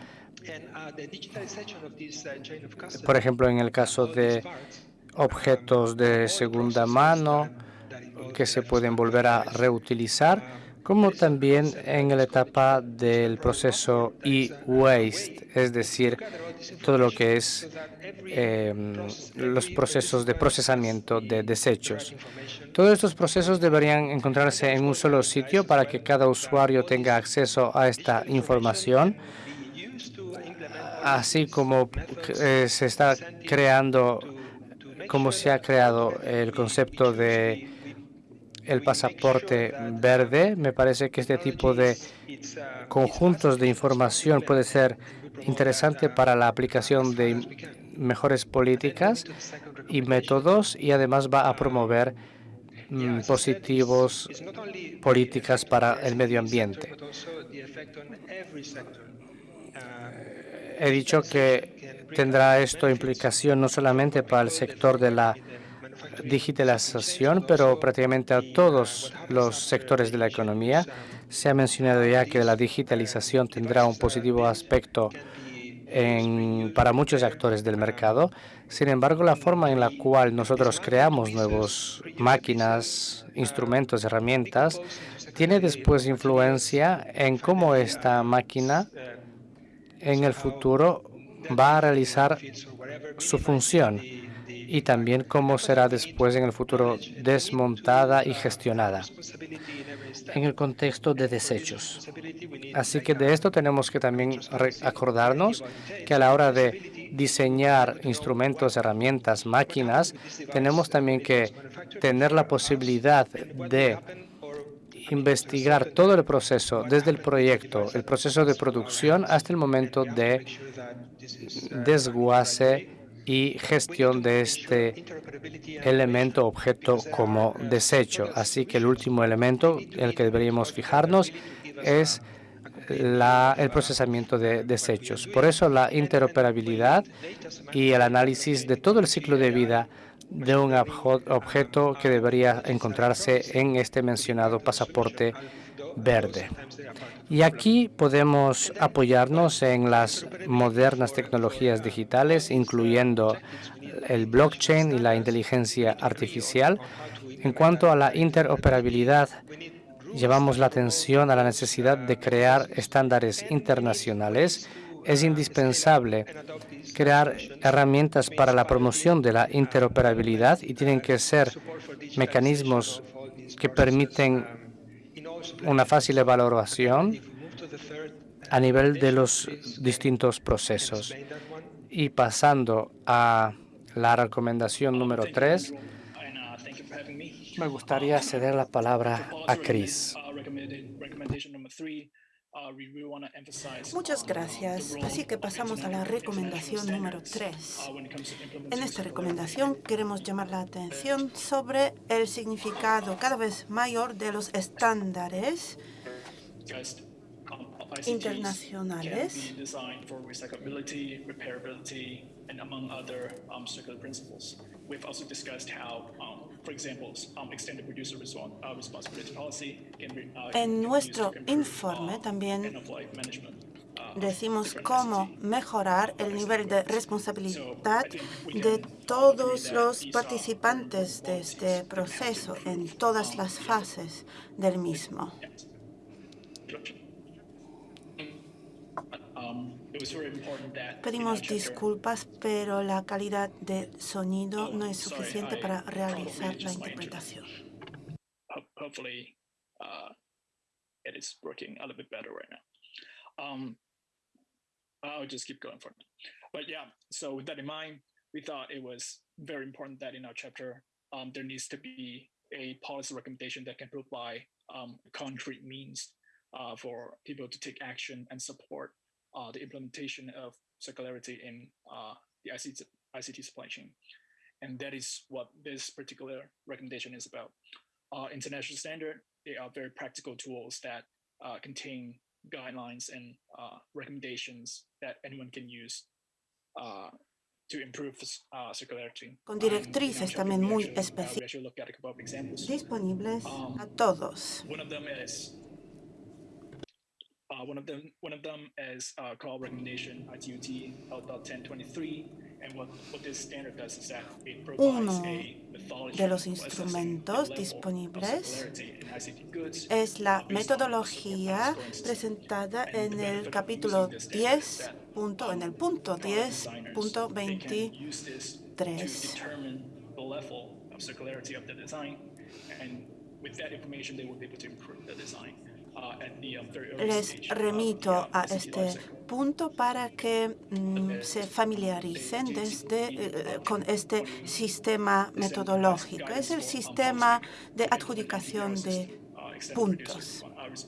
por ejemplo, en el caso de objetos de segunda mano, que se pueden volver a reutilizar, como también en la etapa del proceso e-waste, es decir, todo lo que es em, los procesos de procesamiento de desechos. Todos estos procesos deberían encontrarse en un solo sitio para que cada usuario tenga acceso a esta información, así como eh, se está creando, como se ha creado el concepto de el pasaporte verde. Me parece que este tipo de conjuntos de información puede ser interesante para la aplicación de mejores políticas y métodos y además va a promover mm, positivos políticas para el medio ambiente. He dicho que tendrá esto implicación no solamente para el sector de la digitalización, pero prácticamente a todos los sectores de la economía. Se ha mencionado ya que la digitalización tendrá un positivo aspecto para muchos actores del mercado. Sin embargo, la forma en la cual nosotros creamos nuevas máquinas, instrumentos, herramientas, tiene después influencia en cómo esta máquina en el futuro va a realizar su función y también cómo será después en el futuro desmontada y gestionada en el contexto de desechos. Así que de esto tenemos que también acordarnos que a la hora de diseñar instrumentos, herramientas, máquinas, tenemos también que tener la posibilidad de investigar todo el proceso, desde el proyecto, el proceso de producción hasta el momento de desguace y gestión de este elemento objeto como desecho. Así que el último elemento, el que deberíamos fijarnos, es el procesamiento de desechos. Por eso la interoperabilidad y el análisis de todo el ciclo de vida de un objeto que debería encontrarse en este mencionado pasaporte verde. Y aquí podemos apoyarnos en las modernas tecnologías digitales, incluyendo el blockchain y la inteligencia artificial. En cuanto a la interoperabilidad, llevamos la atención a la necesidad de crear estándares internacionales. Es indispensable crear herramientas para la promoción de la interoperabilidad y tienen que ser mecanismos que permiten una fácil evaluación a nivel de los distintos procesos. Y pasando a la recomendación número tres, me gustaría ceder la palabra a Chris. Muchas gracias. Así que pasamos a la recomendación número 3. En esta recomendación queremos llamar la atención sobre el significado cada vez mayor de los estándares internacionales en nuestro informe um, también uh, decimos cómo mejorar el nivel de responsabilidad de todos los participantes de este proceso en todas las fases del mismo. Pedimos disculpas, pero la calidad de sonido no es suficiente para realizar la interpretación. Hopefully, uh, it is working a little bit better right now. Um, I'll just keep going for it. But yeah, so with that in mind, we thought it was very important that in our chapter, um, there needs to be a policy recommendation that can provide um, concrete means uh, for people to take action and support uh, the implementation of circularity in uh, the ICT, ICT supply chain. And that is what this particular recommendation is about. Uh, international standard, they are very practical tools that uh, contain guidelines and uh, recommendations that anyone can use uh, to improve circularity. Con directrices también muy específicas disponibles um, a todos. Uh, one of them, one of them is uh, called recommendation ITUT L.1023, and what, what this standard does is that it provides a de los instrumentos disponibles es la metodología presentada en el capítulo 10, punto, en el punto 10.23. Les remito a este punto para que mm, se familiaricen desde, eh, con este sistema metodológico. Es el sistema de adjudicación de puntos.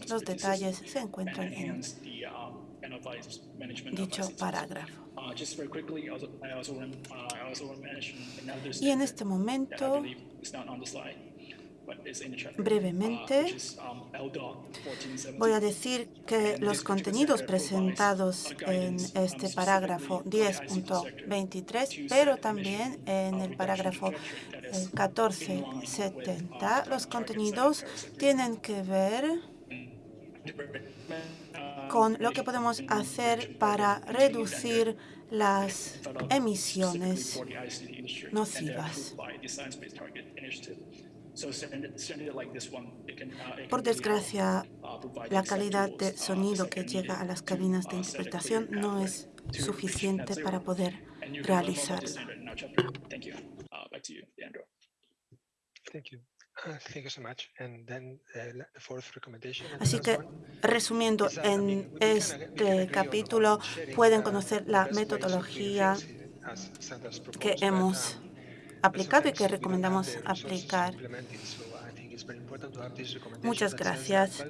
Los detalles se encuentran en dicho parágrafo. Y en este momento Brevemente, voy a decir que los contenidos presentados en este parágrafo 10.23, pero también en el parágrafo 1470, los contenidos tienen que ver con lo que podemos hacer para reducir las emisiones nocivas. Por desgracia, la calidad de sonido que llega a las cabinas de interpretación no es suficiente para poder realizarlo. Así que, resumiendo, en este capítulo pueden conocer la metodología que hemos aplicado y que recomendamos aplicar. Muchas gracias.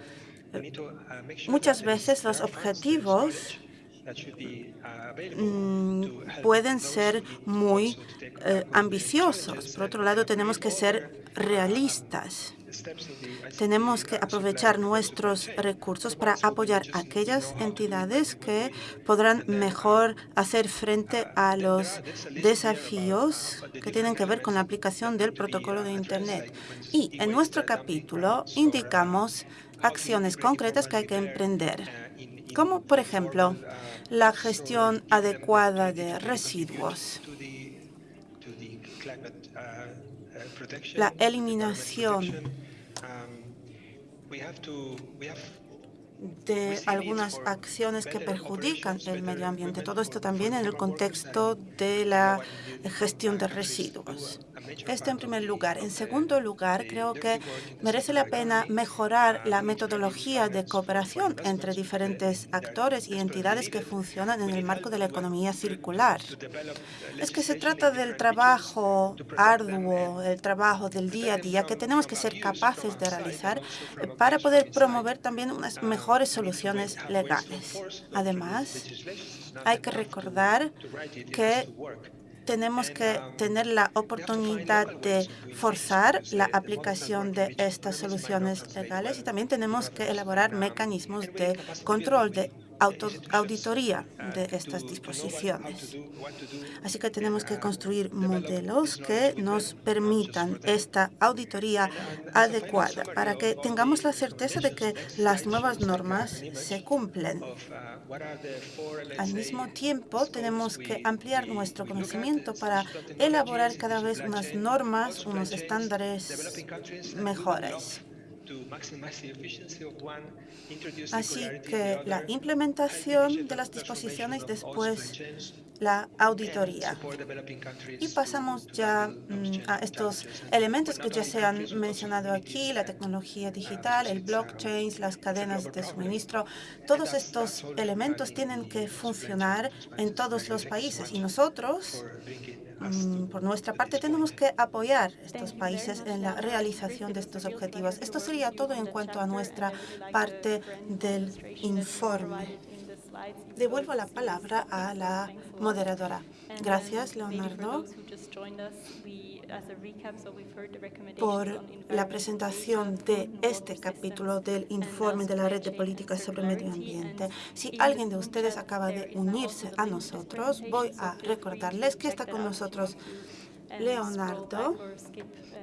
Muchas veces los objetivos mm, pueden ser muy eh, ambiciosos. Por otro lado, tenemos que ser realistas. Tenemos que aprovechar nuestros recursos para apoyar a aquellas entidades que podrán mejor hacer frente a los desafíos que tienen que ver con la aplicación del protocolo de Internet. Y en nuestro capítulo indicamos acciones concretas que hay que emprender, como por ejemplo la gestión adecuada de residuos, la eliminación de algunas acciones que perjudican el medio ambiente. Todo esto también en el contexto de la gestión de residuos. Esto en primer lugar. En segundo lugar, creo que merece la pena mejorar la metodología de cooperación entre diferentes actores y entidades que funcionan en el marco de la economía circular. Es que se trata del trabajo arduo, el trabajo del día a día que tenemos que ser capaces de realizar para poder promover también unas mejores soluciones legales. Además, hay que recordar que tenemos que tener la oportunidad de forzar la aplicación de estas soluciones legales y también tenemos que elaborar mecanismos de control, de auditoría de estas disposiciones. Así que tenemos que construir modelos que nos permitan esta auditoría adecuada para que tengamos la certeza de que las nuevas normas se cumplen. Al mismo tiempo, tenemos que ampliar nuestro conocimiento para elaborar cada vez unas normas, unos estándares mejores. Así que la implementación de las disposiciones después la auditoría. Y pasamos ya mm, a estos elementos que ya se han mencionado aquí, la tecnología digital, el blockchain, las cadenas de suministro. Todos estos elementos tienen que funcionar en todos los países y nosotros por nuestra parte, tenemos que apoyar a estos países en la realización de estos objetivos. Esto sería todo en cuanto a nuestra parte del informe. Devuelvo la palabra a la moderadora. Gracias, Leonardo, por la presentación de este capítulo del informe de la Red de Políticas sobre Medio Ambiente. Si alguien de ustedes acaba de unirse a nosotros, voy a recordarles que está con nosotros Leonardo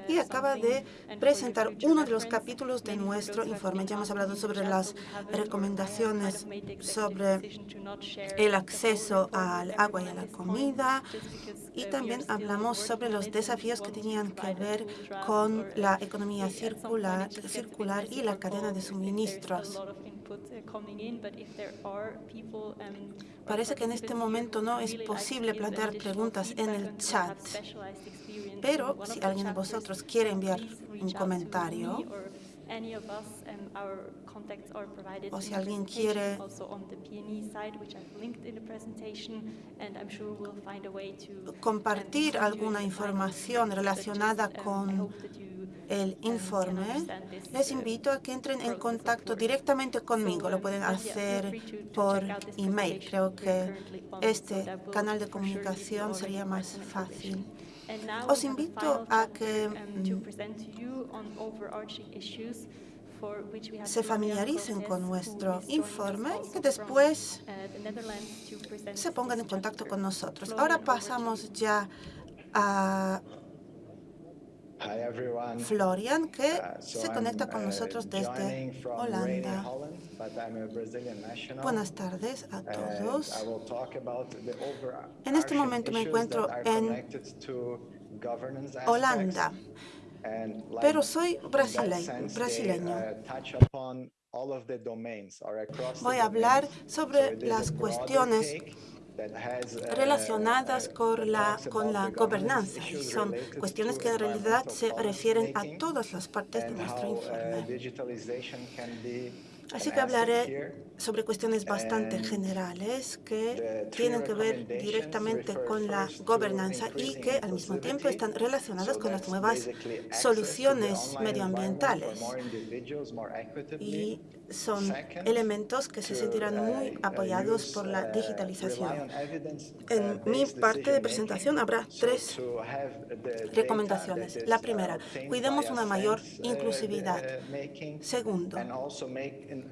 y acaba de presentar uno de los capítulos de nuestro informe. Ya hemos hablado sobre las recomendaciones sobre el acceso al agua y a la comida y también hablamos sobre los desafíos que tenían que ver con la economía circular, y la cadena de suministros. Parece que en este momento no es posible plantear preguntas en el chat, pero si alguien de vosotros quiere enviar un comentario, o si alguien quiere compartir alguna información relacionada con el informe, les invito a que entren en contacto directamente conmigo. Lo pueden hacer por email. Creo que este canal de comunicación sería más fácil. Os invito a que mm, se familiaricen con nuestro informe y que después se pongan en contacto con nosotros. Ahora pasamos ya a Florian, que uh, se conecta con uh, nosotros desde Holanda. Buenas tardes a todos. En este momento me encuentro en Holanda, pero soy brasileño. Uh, Voy a hablar sobre las cuestiones relacionadas con la, con la gobernanza. son cuestiones que en realidad se refieren a todas las partes de nuestro informe. Así que hablaré sobre cuestiones bastante generales que tienen que ver directamente con la gobernanza y que al mismo tiempo están relacionadas con las nuevas soluciones medioambientales. Y son elementos que se sentirán muy apoyados por la digitalización. En mi parte de presentación habrá tres recomendaciones. La primera, cuidemos una mayor inclusividad. Segundo,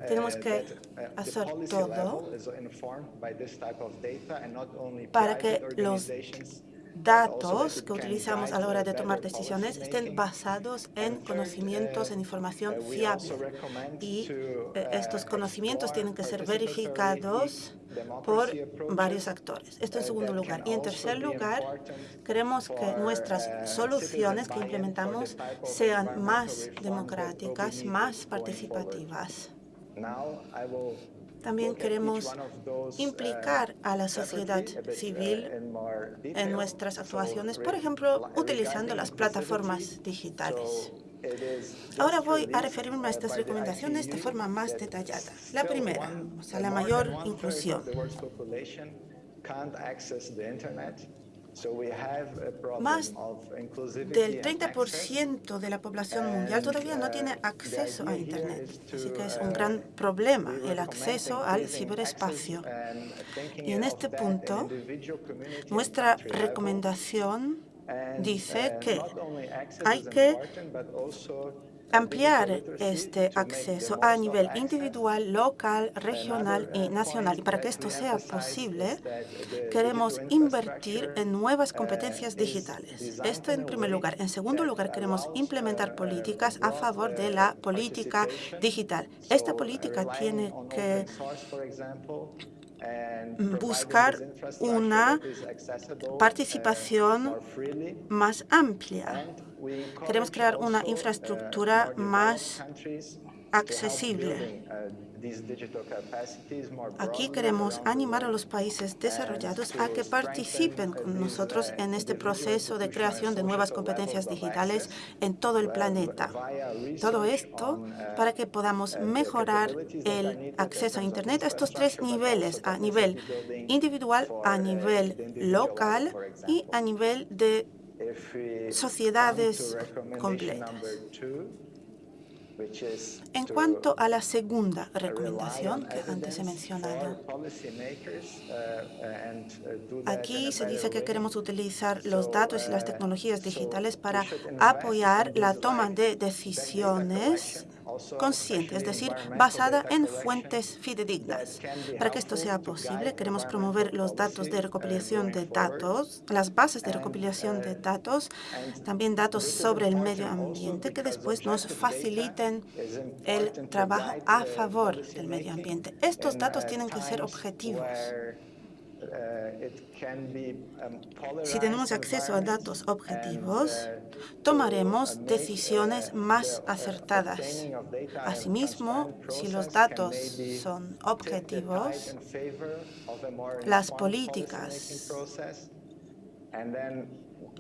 tenemos que hacer todo para que los datos que utilizamos a la hora de tomar decisiones estén basados en conocimientos, en información fiable. Y eh, estos conocimientos tienen que ser verificados por varios actores. Esto en segundo lugar. Y en tercer lugar, queremos que nuestras soluciones que implementamos sean más democráticas, más participativas. También queremos implicar a la sociedad civil en nuestras actuaciones, por ejemplo, utilizando las plataformas digitales. Ahora voy a referirme a estas recomendaciones de forma más detallada. La primera, o sea, la mayor inclusión. Más del 30% de la población mundial todavía no tiene uh, acceso a Internet, así que es un uh, gran problema el acceso al ciberespacio. Y en este punto, nuestra recomendación dice uh, que hay que ampliar este acceso a nivel individual, local, regional y nacional. Y para que esto sea posible, queremos invertir en nuevas competencias digitales. Esto en primer lugar. En segundo lugar, queremos implementar políticas a favor de la política digital. Esta política tiene que buscar una participación más amplia Queremos crear una infraestructura más accesible. Aquí queremos animar a los países desarrollados a que participen con nosotros en este proceso de creación de nuevas competencias digitales en todo el planeta. Todo esto para que podamos mejorar el acceso a Internet a estos tres niveles, a nivel individual, a nivel local y a nivel de sociedades completas. En cuanto a la segunda recomendación que antes he mencionado, aquí se dice que queremos utilizar los datos y las tecnologías digitales para apoyar la toma de decisiones consciente, es decir, basada en fuentes fidedignas. Para que esto sea posible, queremos promover los datos de recopilación de datos, las bases de recopilación de datos, también datos sobre el medio ambiente que después nos faciliten el trabajo a favor del medio ambiente. Estos datos tienen que ser objetivos. Si tenemos acceso a datos objetivos, tomaremos decisiones más acertadas. Asimismo, si los datos son objetivos, las políticas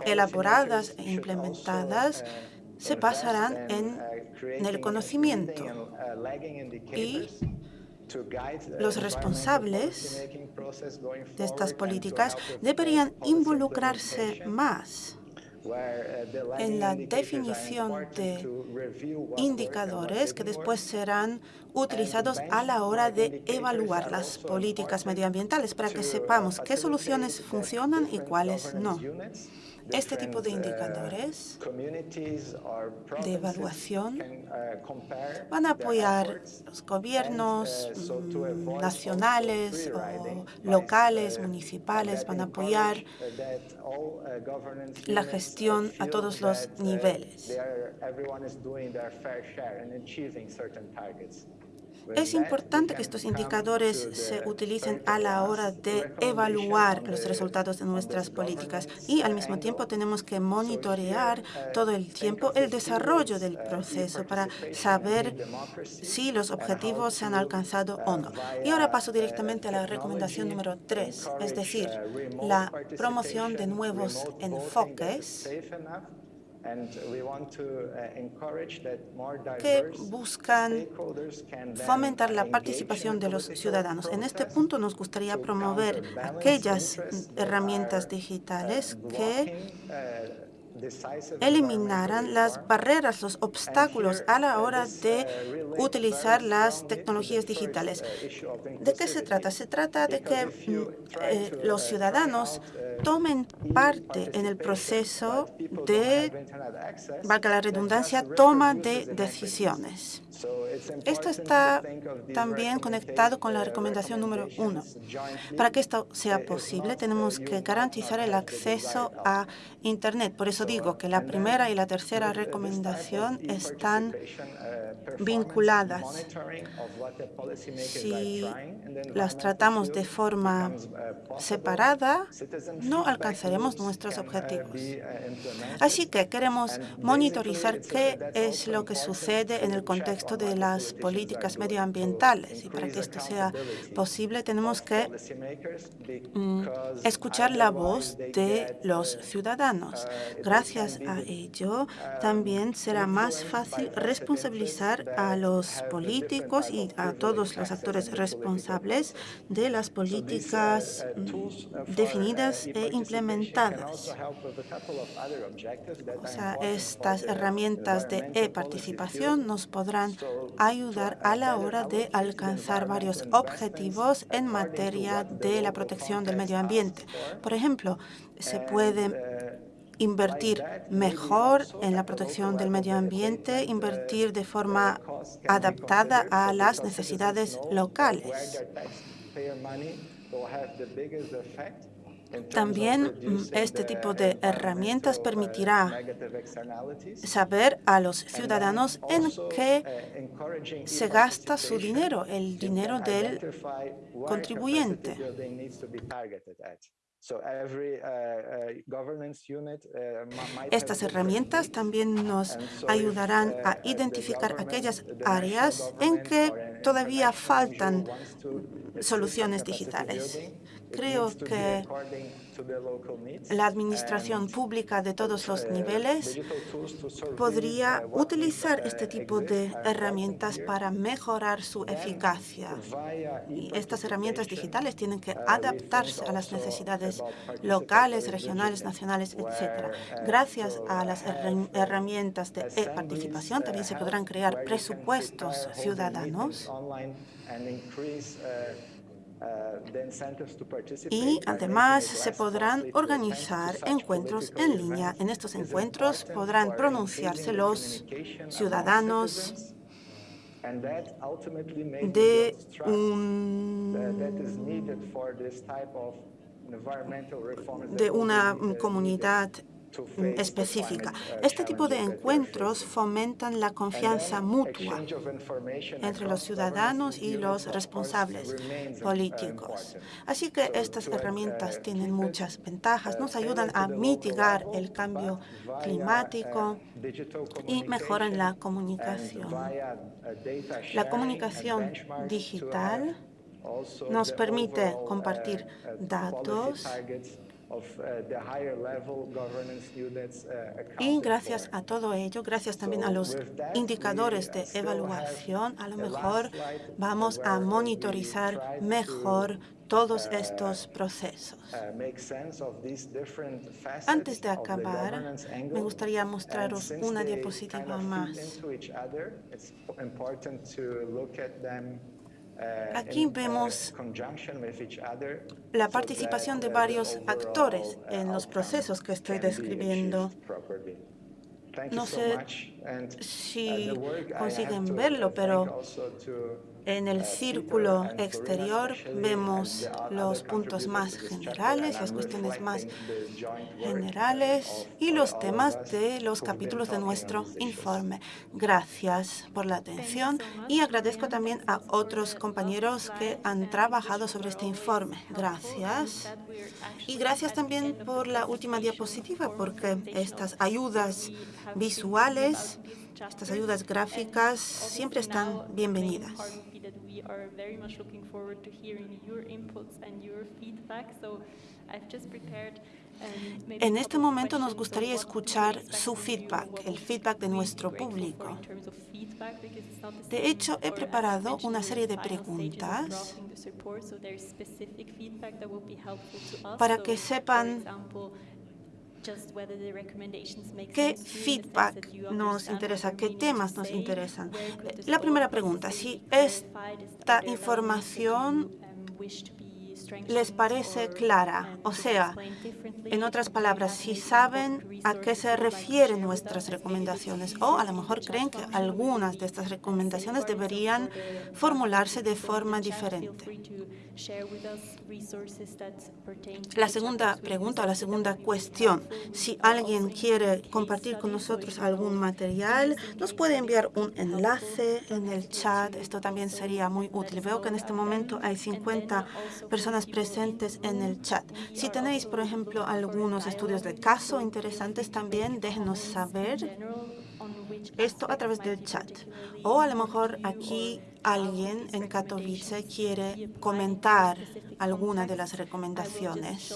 elaboradas e implementadas se basarán en, el conocimiento y los responsables de estas políticas deberían involucrarse más en la definición de indicadores que después serán utilizados a la hora de evaluar las políticas medioambientales para que sepamos qué soluciones funcionan y cuáles no. Este tipo de indicadores de evaluación van a apoyar los gobiernos mm, nacionales o locales, municipales, van a apoyar la gestión a todos los niveles. Es importante que estos indicadores se utilicen a la hora de evaluar los resultados de nuestras políticas y al mismo tiempo tenemos que monitorear todo el tiempo el desarrollo del proceso para saber si los objetivos se han alcanzado o no. Y ahora paso directamente a la recomendación número tres, es decir, la promoción de nuevos enfoques que buscan fomentar la participación de los ciudadanos. En este punto nos gustaría promover aquellas herramientas digitales que eliminaran las barreras, los obstáculos a la hora de utilizar las tecnologías digitales. ¿De qué se trata? Se trata de que mm, eh, los ciudadanos tomen parte en el proceso de, valga la redundancia, toma de decisiones. Esto está también conectado con la recomendación número uno. Para que esto sea posible, tenemos que garantizar el acceso a Internet. Por eso digo que la primera y la tercera recomendación están vinculadas. Si las tratamos de forma separada, no alcanzaremos nuestros objetivos. Así que queremos monitorizar qué es lo que sucede en el contexto de las políticas medioambientales. Y para que esto sea posible, tenemos que mm, escuchar la voz de los ciudadanos. Gracias a ello, también será más fácil responsabilizar a los políticos y a todos los actores responsables de las políticas mm, definidas e implementadas. O sea, estas herramientas de e-participación nos podrán ayudar a la hora de alcanzar varios objetivos en materia de la protección del medio ambiente. Por ejemplo, se puede invertir mejor en la protección del medio ambiente, invertir de forma adaptada a las necesidades locales. También mm, este tipo de herramientas permitirá saber a los ciudadanos en qué se gasta su dinero, el dinero del contribuyente. Estas herramientas también nos ayudarán a identificar aquellas áreas en que todavía faltan soluciones digitales. Creo que la administración pública de todos los niveles podría utilizar este tipo de herramientas para mejorar su eficacia. Y estas herramientas digitales tienen que adaptarse a las necesidades locales, regionales, nacionales, etc. Gracias a las herramientas de e-participación también se podrán crear presupuestos ciudadanos y además se podrán organizar encuentros en línea. En estos encuentros podrán pronunciarse los ciudadanos de, de una comunidad específica. Este tipo de encuentros fomentan la confianza mutua entre los ciudadanos y los responsables políticos. Así que estas herramientas tienen muchas ventajas, nos ayudan a mitigar el cambio climático y mejoran la comunicación. La comunicación digital nos permite compartir datos Uh, y gracias a todo ello, gracias también a los indicadores de evaluación, a lo mejor vamos a monitorizar mejor todos uh, estos procesos. Uh, Antes de acabar, me gustaría mostraros una diapositiva más. Uh, Aquí vemos uh, la participación de varios actores uh, en los procesos que estoy describiendo. No sé si consiguen verlo, pero en el círculo exterior vemos los puntos más generales, las cuestiones más generales y los temas de los capítulos de nuestro informe. Gracias por la atención y agradezco también a otros compañeros que han trabajado sobre este informe. Gracias. Y gracias también por la última diapositiva, porque estas ayudas visuales, estas ayudas gráficas siempre están bienvenidas. En este momento nos gustaría escuchar su feedback, el feedback de nuestro público. De hecho, he preparado una serie de preguntas para que sepan ¿Qué feedback nos interesa? ¿Qué temas nos interesan? La primera pregunta, si esta información les parece clara. O sea, en otras palabras, si saben a qué se refieren nuestras recomendaciones o a lo mejor creen que algunas de estas recomendaciones deberían formularse de forma diferente. La segunda pregunta la segunda cuestión, si alguien quiere compartir con nosotros algún material, nos puede enviar un enlace en el chat. Esto también sería muy útil. Veo que en este momento hay 50 personas presentes en el chat. Si tenéis, por ejemplo, algunos estudios de caso interesantes también, déjenos saber esto a través del chat. O a lo mejor aquí alguien en Katowice quiere comentar alguna de las recomendaciones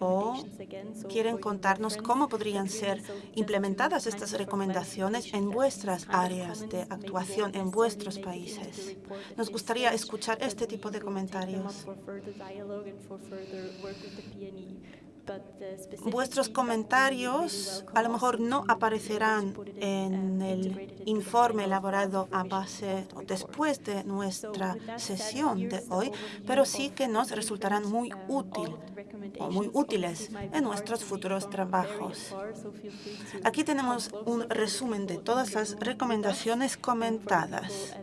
o quieren contarnos cómo podrían ser implementadas estas recomendaciones en vuestras áreas de actuación, en vuestros países. Nos gustaría escuchar este tipo de comentarios. Vuestros comentarios a lo mejor no aparecerán en el informe elaborado a base o después de nuestra sesión de hoy, pero sí que nos resultarán muy útil o muy útiles en nuestros futuros trabajos. Aquí tenemos un resumen de todas las recomendaciones comentadas.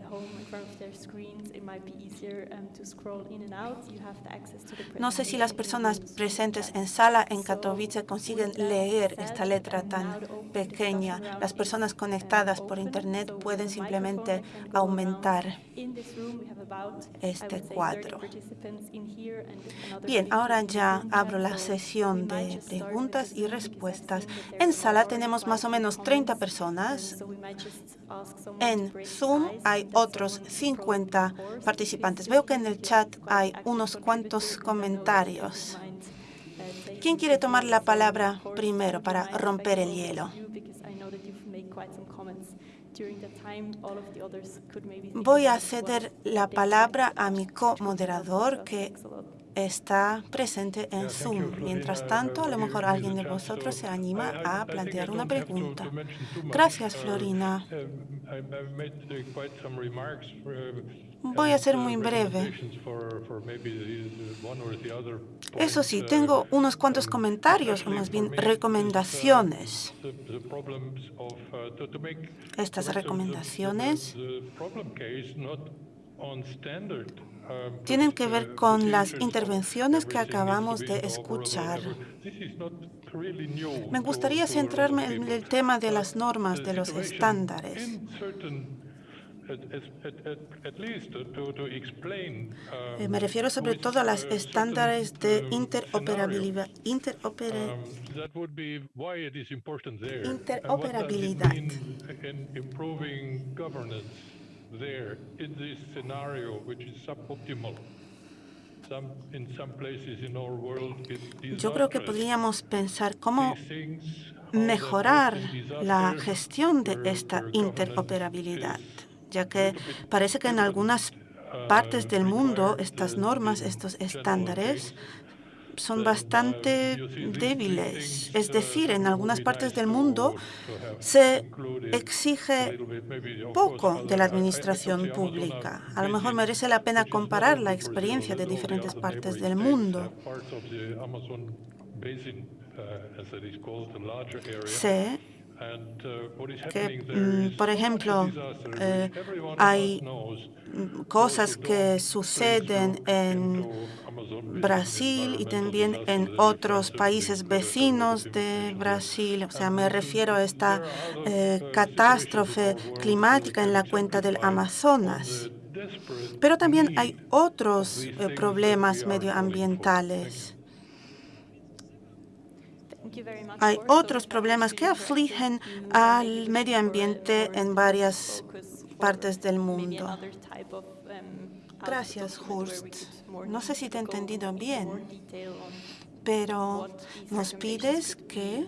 No sé si las personas presentes en sala en Katowice consiguen leer esta letra tan pequeña. Las personas conectadas por Internet pueden simplemente aumentar este cuadro. Bien, ahora ya abro la sesión de preguntas y respuestas. En sala tenemos más o menos 30 personas. En Zoom hay otros 50 participantes. Veo que en el chat hay unos cuantos comentarios. ¿Quién quiere tomar la palabra primero para romper el hielo? Voy a ceder la palabra a mi co-moderador que está presente en Zoom. Mientras tanto, a lo mejor alguien de vosotros se anima a plantear una pregunta. Gracias, Florina. Voy a ser muy breve. Eso sí, tengo unos cuantos comentarios, o más bien recomendaciones. Estas recomendaciones tienen que ver con las intervenciones que acabamos de escuchar. Me gustaría centrarme en el tema de las normas, de los estándares. Me refiero sobre todo a los estándares de interoperabilidad. interoperabilidad. Yo creo que podríamos pensar cómo mejorar la gestión de esta interoperabilidad ya que parece que en algunas partes del mundo estas normas, estos estándares son bastante débiles. Es decir, en algunas partes del mundo se exige poco de la administración pública. A lo mejor merece la pena comparar la experiencia de diferentes partes del mundo. Sé que, mm, por ejemplo, eh, hay cosas que suceden en Brasil y también en otros países vecinos de Brasil. O sea, me refiero a esta eh, catástrofe climática en la cuenca del Amazonas. Pero también hay otros eh, problemas medioambientales. Hay otros problemas que afligen al medio ambiente en varias partes del mundo. Gracias, Hurst. No sé si te he entendido bien, pero nos pides que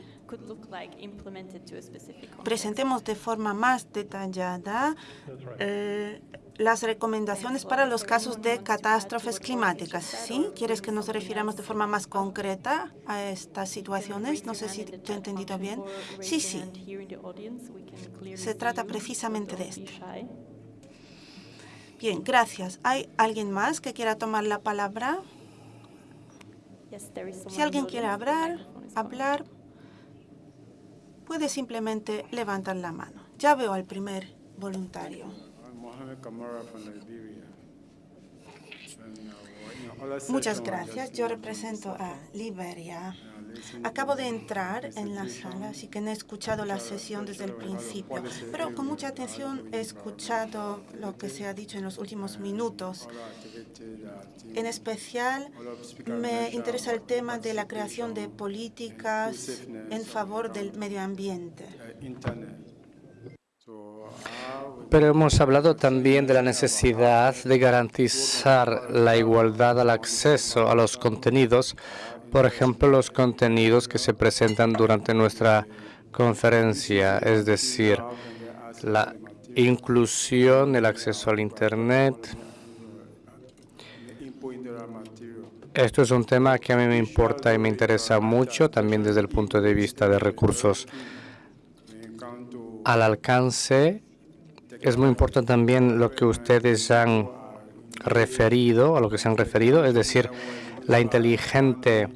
presentemos de forma más detallada eh, las recomendaciones para los casos de catástrofes climáticas. ¿Sí? ¿Quieres que nos refiramos de forma más concreta a estas situaciones? No sé si te he entendido bien. Sí, sí. Se trata precisamente de esto. Bien, gracias. ¿Hay alguien más que quiera tomar la palabra? Si alguien quiere hablar, hablar, puede simplemente levantar la mano. Ya veo al primer voluntario. Muchas gracias. Yo represento a Liberia. Acabo de entrar en la sala, así que no he escuchado la sesión desde el principio, pero con mucha atención he escuchado lo que se ha dicho en los últimos minutos. En especial, me interesa el tema de la creación de políticas en favor del medio ambiente. Pero hemos hablado también de la necesidad de garantizar la igualdad al acceso a los contenidos, por ejemplo, los contenidos que se presentan durante nuestra conferencia, es decir, la inclusión, el acceso al Internet. Esto es un tema que a mí me importa y me interesa mucho, también desde el punto de vista de recursos al alcance es muy importante también lo que ustedes han referido, a lo que se han referido, es decir, la inteligente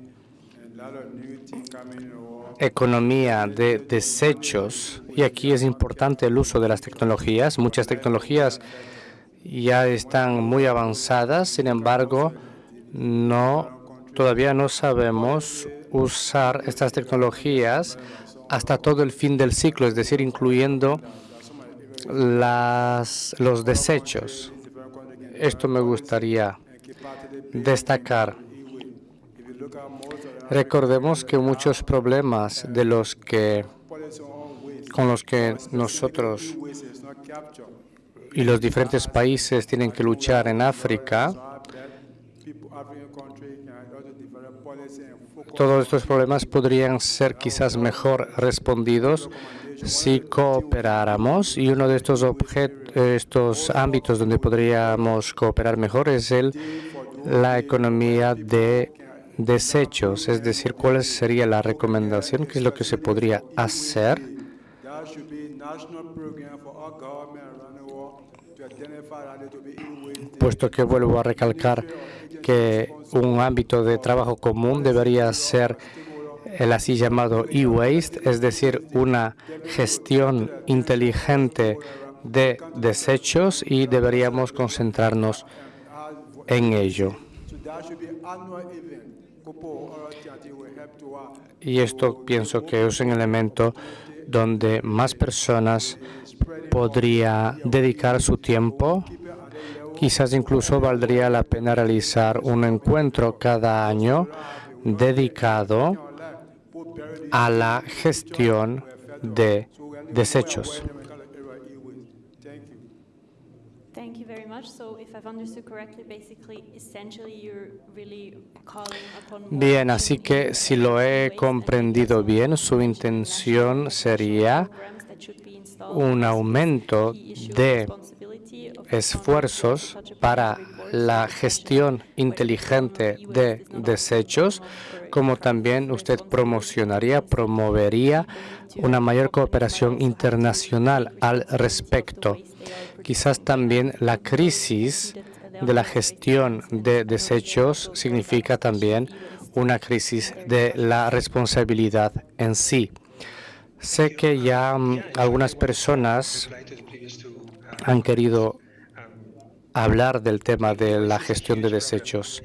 economía de desechos. Y aquí es importante el uso de las tecnologías. Muchas tecnologías ya están muy avanzadas, sin embargo, no todavía no sabemos usar estas tecnologías hasta todo el fin del ciclo, es decir, incluyendo las, los desechos. Esto me gustaría destacar. Recordemos que muchos problemas de los que con los que nosotros y los diferentes países tienen que luchar en África, todos estos problemas podrían ser quizás mejor respondidos si cooperáramos. Y uno de estos, estos ámbitos donde podríamos cooperar mejor es el, la economía de desechos, es decir, cuál sería la recomendación, qué es lo que se podría hacer puesto que vuelvo a recalcar que un ámbito de trabajo común debería ser el así llamado e-waste, es decir, una gestión inteligente de desechos y deberíamos concentrarnos en ello. Y esto pienso que es un elemento donde más personas podría dedicar su tiempo. Quizás incluso valdría la pena realizar un encuentro cada año dedicado a la gestión de desechos. Bien, así que si lo he comprendido bien, su intención sería un aumento de esfuerzos para la gestión inteligente de desechos, como también usted promocionaría, promovería una mayor cooperación internacional al respecto. Quizás también la crisis de la gestión de desechos significa también una crisis de la responsabilidad en sí. Sé que ya mm, algunas personas han querido hablar del tema de la gestión de desechos.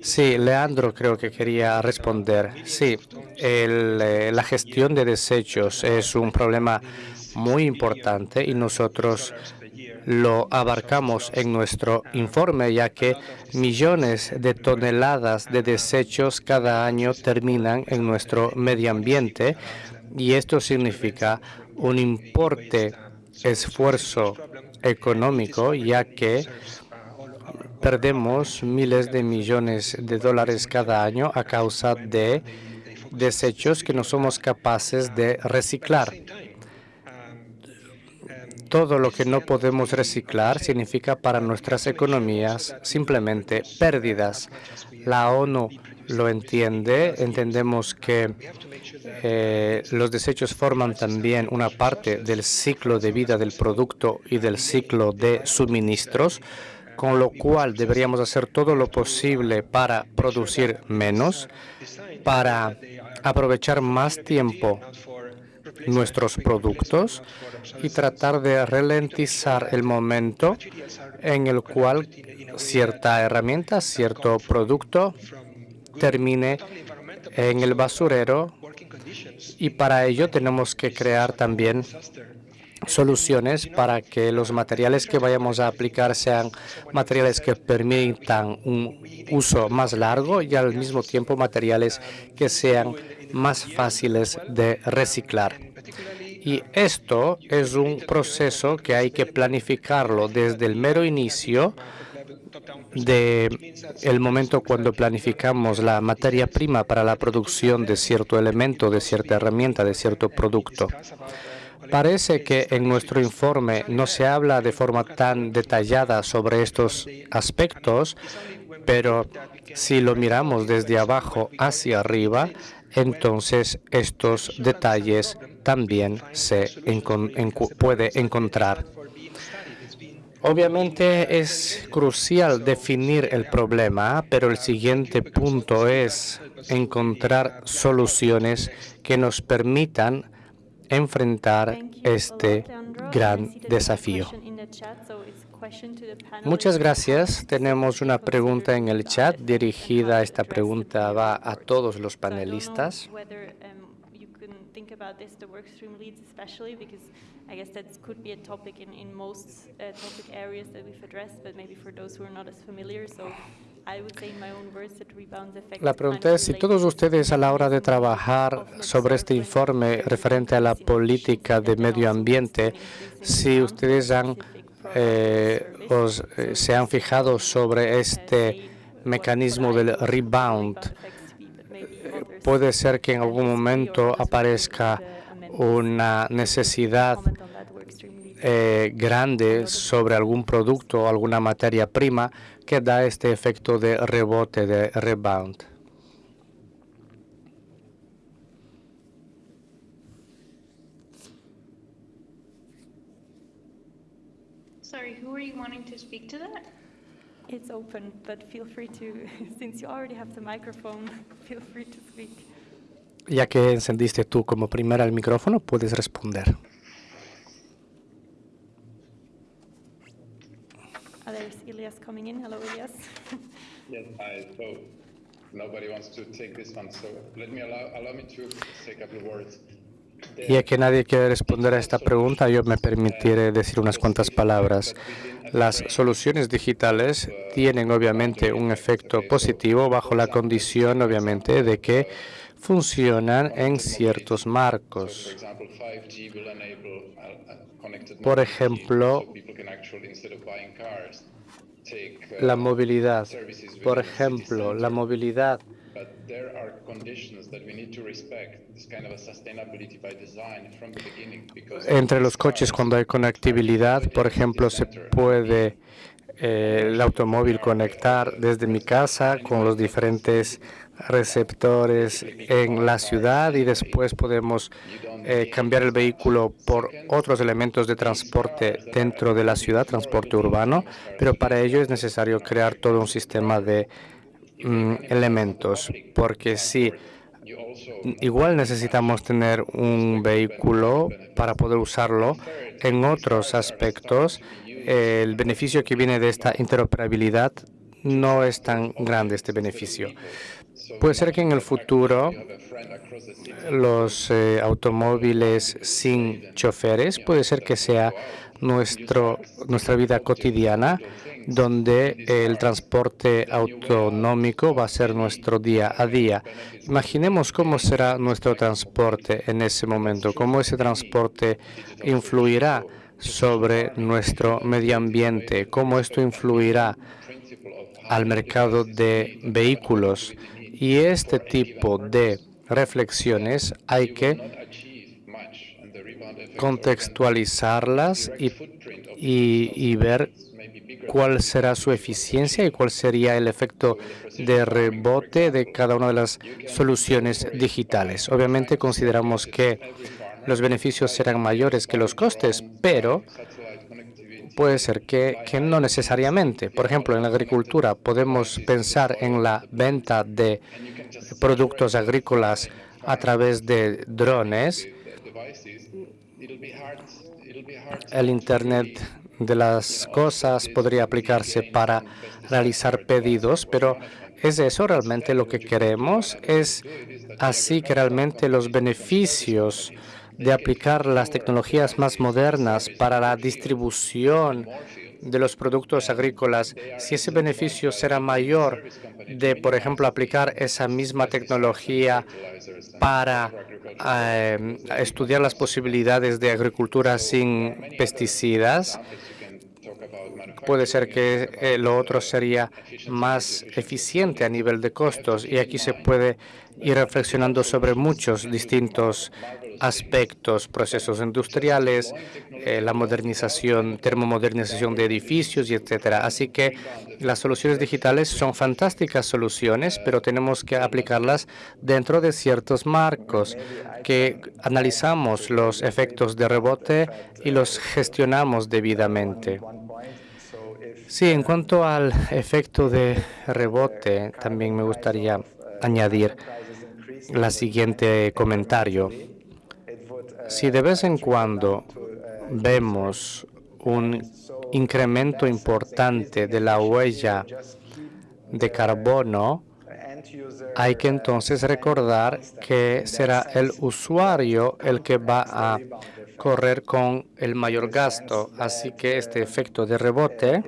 Sí, Leandro creo que quería responder. Sí, eh, la gestión de desechos es un problema muy importante y nosotros lo abarcamos en nuestro informe, ya que millones de toneladas de desechos cada año terminan en nuestro medio ambiente y esto significa un importe esfuerzo económico, ya que perdemos miles de millones de dólares cada año a causa de desechos que no somos capaces de reciclar. Todo lo que no podemos reciclar significa para nuestras economías simplemente pérdidas. La ONU lo entiende, entendemos que eh, los desechos forman también una parte del ciclo de vida del producto y del ciclo de suministros, con lo cual deberíamos hacer todo lo posible para producir menos, para aprovechar más tiempo nuestros productos y tratar de ralentizar el momento en el cual cierta herramienta, cierto producto termine en el basurero y para ello tenemos que crear también soluciones para que los materiales que vayamos a aplicar sean materiales que permitan un uso más largo y al mismo tiempo materiales que sean más fáciles de reciclar. Y esto es un proceso que hay que planificarlo desde el mero inicio de el momento cuando planificamos la materia prima para la producción de cierto elemento, de cierta herramienta, de cierto producto. Parece que en nuestro informe no se habla de forma tan detallada sobre estos aspectos, pero si lo miramos desde abajo hacia arriba, entonces estos detalles también se puede encontrar. Obviamente es crucial definir el problema, pero el siguiente punto es encontrar soluciones que nos permitan enfrentar este gran desafío. Muchas gracias. Tenemos una pregunta en el chat dirigida. Esta pregunta va a todos los panelistas. I guess that could be a topic in, in most uh, topic areas that we've addressed, but maybe for those who are not as familiar. So I would say in my own words that rebound effect La pregunta es si todos ustedes a la hora de trabajar sobre este informe referente a la política de medio ambiente, si ustedes han, eh, os, eh, se han fijado sobre este mecanismo del rebound, puede ser que en algún momento aparezca una necesidad eh, grande sobre algún producto o alguna materia prima que da este efecto de rebote, de rebound. Sorry, who are you wanting to speak to that? It's open, but feel free to, since you already have the microphone, feel free to speak. Ya que encendiste tú como primera el micrófono, puedes responder. Oh, there's Elias coming in. Hello, Elias. yes, hi. So nobody wants to take this one, so let me allow, allow me to say a couple of words. Ya que nadie quiere responder a esta pregunta, yo me permitiré decir unas cuantas palabras. Las soluciones digitales tienen obviamente un efecto positivo bajo la condición, obviamente, de que funcionan en ciertos marcos. Por ejemplo, la movilidad. Por ejemplo, la movilidad entre los coches cuando hay conectividad, por ejemplo, se puede eh, el automóvil conectar desde mi casa con los diferentes receptores en la ciudad y después podemos eh, cambiar el vehículo por otros elementos de transporte dentro de la ciudad, transporte urbano, pero para ello es necesario crear todo un sistema de mm, elementos, porque si igual necesitamos tener un vehículo para poder usarlo en otros aspectos, el beneficio que viene de esta interoperabilidad no es tan grande este beneficio. Puede ser que en el futuro los eh, automóviles sin choferes, puede ser que sea nuestro, nuestra vida cotidiana, donde el transporte autonómico va a ser nuestro día a día. Imaginemos cómo será nuestro transporte en ese momento, cómo ese transporte influirá sobre nuestro medio ambiente, cómo esto influirá al mercado de vehículos y este tipo de reflexiones hay que contextualizarlas y, y, ver cuál será su eficiencia y cuál sería el efecto de rebote de cada una de las soluciones digitales. Obviamente consideramos que los beneficios serán mayores que los costes, pero puede ser que, no necesariamente. Por ejemplo, en la agricultura podemos pensar en la venta de productos agrícolas a través de drones. El Internet de las cosas podría aplicarse para realizar pedidos, pero ¿es eso realmente lo que queremos? ¿Es así que realmente los beneficios de aplicar las tecnologías más modernas para la distribución de los productos agrícolas, si ese beneficio será mayor de, por ejemplo, aplicar esa misma tecnología para eh, estudiar las posibilidades de agricultura sin pesticidas, puede ser que eh, lo otro sería más eficiente a nivel de costos. Y aquí se puede ir reflexionando sobre muchos distintos aspectos, procesos industriales, eh, la modernización, termomodernización de edificios y etcétera. Así que las soluciones digitales son fantásticas soluciones, pero tenemos que aplicarlas dentro de ciertos marcos que analizamos los efectos de rebote y los gestionamos debidamente. Sí, en cuanto al efecto de rebote, también me gustaría añadir la siguiente comentario. Si de vez en cuando vemos un incremento importante de la huella de carbono, hay que entonces recordar que será el usuario el que va a correr con el mayor gasto. Así que este efecto de rebote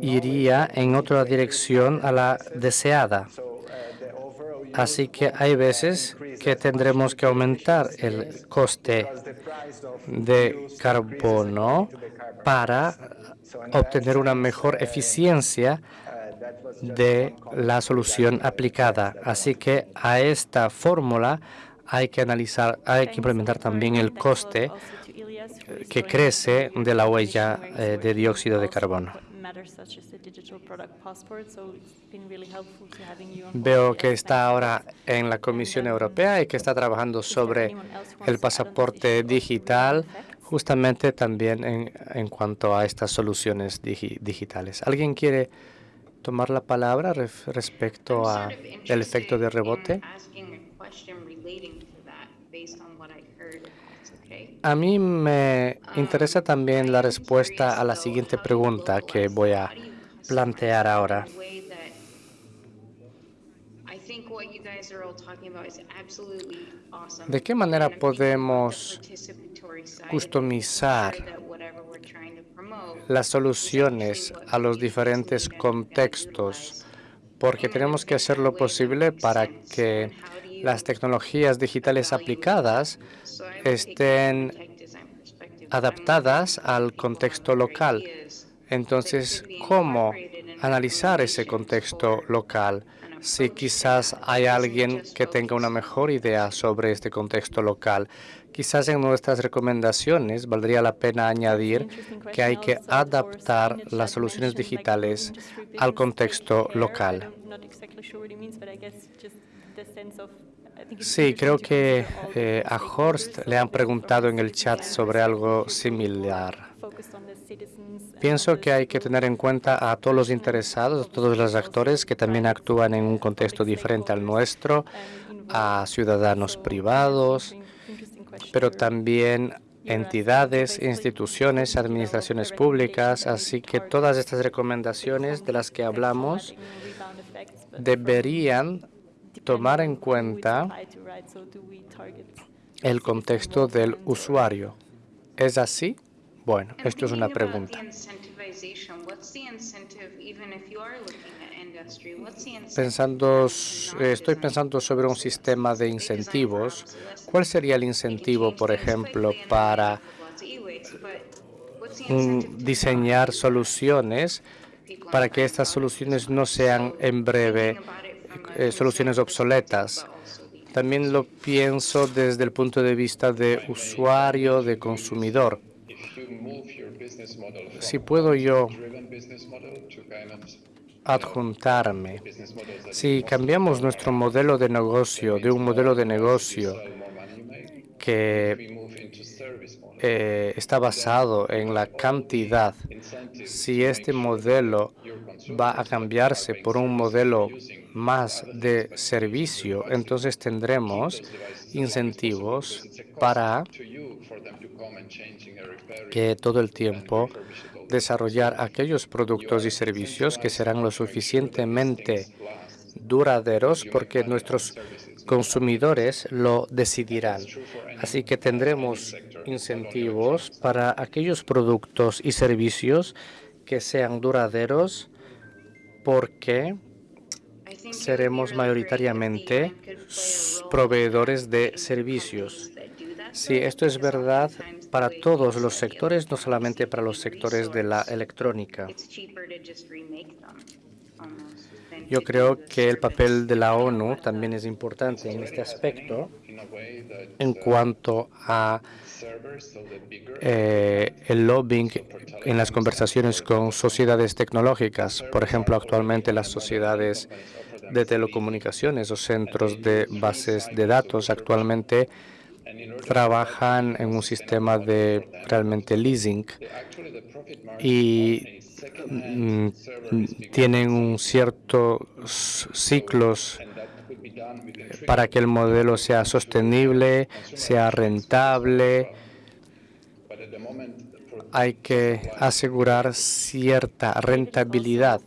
iría en otra dirección a la deseada. Así que hay veces que tendremos que aumentar el coste de carbono para obtener una mejor eficiencia de la solución aplicada. Así que a esta fórmula hay que analizar, hay que implementar también el coste que crece de la huella eh, de dióxido de carbono. Veo que está ahora en la Comisión Europea y que está trabajando sobre el pasaporte digital, justamente también en, en cuanto a estas soluciones digi digitales. ¿Alguien quiere tomar la palabra respecto a el efecto de rebote? A mí me interesa también la respuesta a la siguiente pregunta que voy a plantear ahora. ¿De qué manera podemos customizar las soluciones a los diferentes contextos? Porque tenemos que hacer lo posible para que las tecnologías digitales aplicadas estén adaptadas al contexto local. Entonces, ¿cómo analizar ese contexto local? Si quizás hay alguien que tenga una mejor idea sobre este contexto local, quizás en nuestras recomendaciones valdría la pena añadir que hay que adaptar las soluciones digitales al contexto local. Sí, creo que eh, a Horst le han preguntado en el chat sobre algo similar. Pienso que hay que tener en cuenta a todos los interesados, a todos los actores que también actúan en un contexto diferente al nuestro, a ciudadanos privados, pero también entidades, instituciones, administraciones públicas. Así que todas estas recomendaciones de las que hablamos deberían tomar en cuenta el contexto del usuario. ¿Es así? Bueno, esto es una pregunta. Pensando, estoy pensando sobre un sistema de incentivos. ¿Cuál sería el incentivo, por ejemplo, para diseñar soluciones para que estas soluciones no sean en breve eh, soluciones obsoletas. También lo pienso desde el punto de vista de usuario, de consumidor. Si puedo yo adjuntarme, si cambiamos nuestro modelo de negocio de un modelo de negocio que eh, está basado en la cantidad, si este modelo va a cambiarse por un modelo más de servicio, entonces tendremos incentivos para que todo el tiempo desarrollar aquellos productos y servicios que serán lo suficientemente duraderos porque nuestros consumidores lo decidirán. Así que tendremos incentivos para aquellos productos y servicios que sean duraderos porque seremos mayoritariamente proveedores de servicios. Sí, esto es verdad para todos los sectores, no solamente para los sectores de la electrónica. Yo creo que el papel de la ONU también es importante en este aspecto en cuanto a eh, el lobbying en las conversaciones con sociedades tecnológicas. Por ejemplo, actualmente las sociedades de telecomunicaciones o centros de bases de datos actualmente trabajan en un sistema de realmente leasing y mm, tienen un cierto ciclos para que el modelo sea sostenible, sea rentable. Hay que asegurar cierta rentabilidad.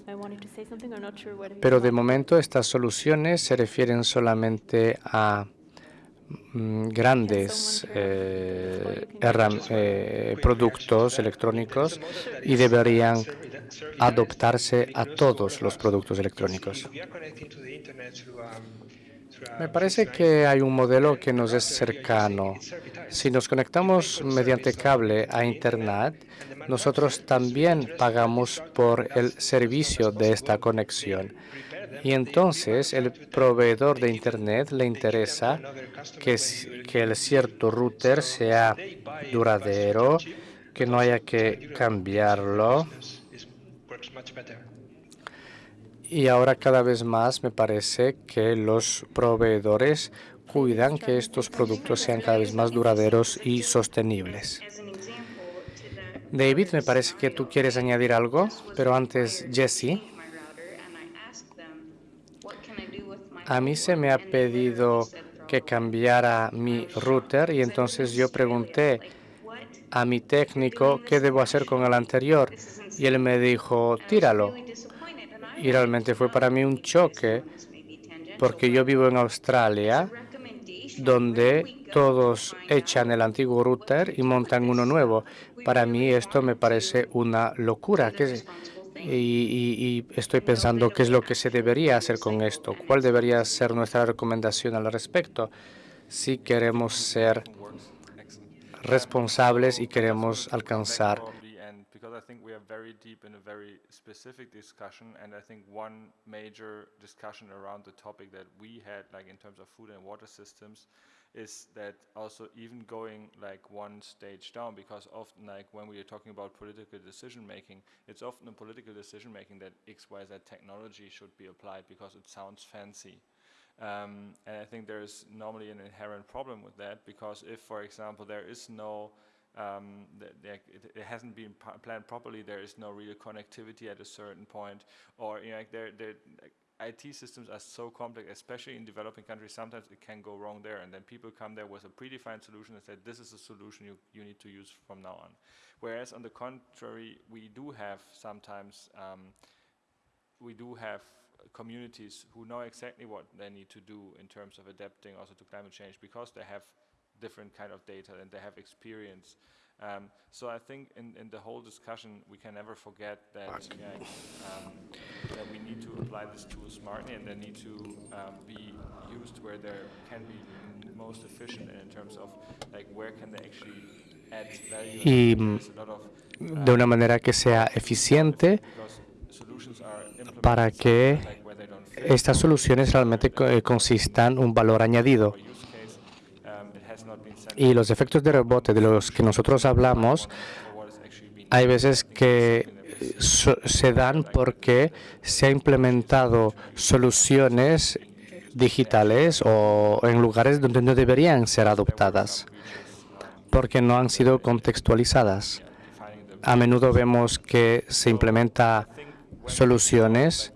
Pero de momento estas soluciones se refieren solamente a Mm, grandes eh, eh, productos electrónicos y deberían adoptarse a todos los productos electrónicos. Me parece que hay un modelo que nos es cercano. Si nos conectamos mediante cable a Internet, nosotros también pagamos por el servicio de esta conexión. Y entonces el proveedor de Internet le interesa que, que el cierto router sea duradero, que no haya que cambiarlo. Y ahora cada vez más me parece que los proveedores cuidan que estos productos sean cada vez más duraderos y sostenibles. David, me parece que tú quieres añadir algo, pero antes Jesse. A mí se me ha pedido que cambiara mi router y entonces yo pregunté a mi técnico qué debo hacer con el anterior y él me dijo, tíralo. Y realmente fue para mí un choque porque yo vivo en Australia donde todos echan el antiguo router y montan uno nuevo. Para mí esto me parece una locura. Y, estoy pensando qué es lo que se debería hacer con esto, cuál debería ser nuestra recomendación al respecto si queremos ser responsables y queremos alcanzar think we are very deep in a very specific discussion, and I think one major discussion around the topic that we had, like in terms of food and water systems, is that also even going like one stage down because often like when we are talking about political decision making it's often a political decision making that xyz technology should be applied because it sounds fancy. Um, and I think there is normally an inherent problem with that because if for example there is no um, it, it, hasn't been planned properly. There is no real connectivity at a certain point, or you know, like there, there, IT systems are so complex, especially in developing countries. Sometimes it can go wrong there, and then people come there with a predefined solution and say, "This is a solution you you need to use from now on." Whereas on the contrary, we do have sometimes um, we do have communities who know exactly what they need to do in terms of adapting also to climate change because they have different kind of data and they have experience. Um, so I think in, in the whole discussion, we can never forget that, yeah, um, that we need to apply this tool smartly and they need to um, be used where they can be most efficient in terms of like where can they actually add value. Y de una manera que sea eficiente para que estas soluciones realmente eh, consistan un valor añadido. Y los efectos de rebote de los que nosotros hablamos, hay veces que eh, se dan porque se ha implementado soluciones digitales o en lugares donde no deberían ser adoptadas, porque no han sido contextualizadas. A menudo vemos que se implementa soluciones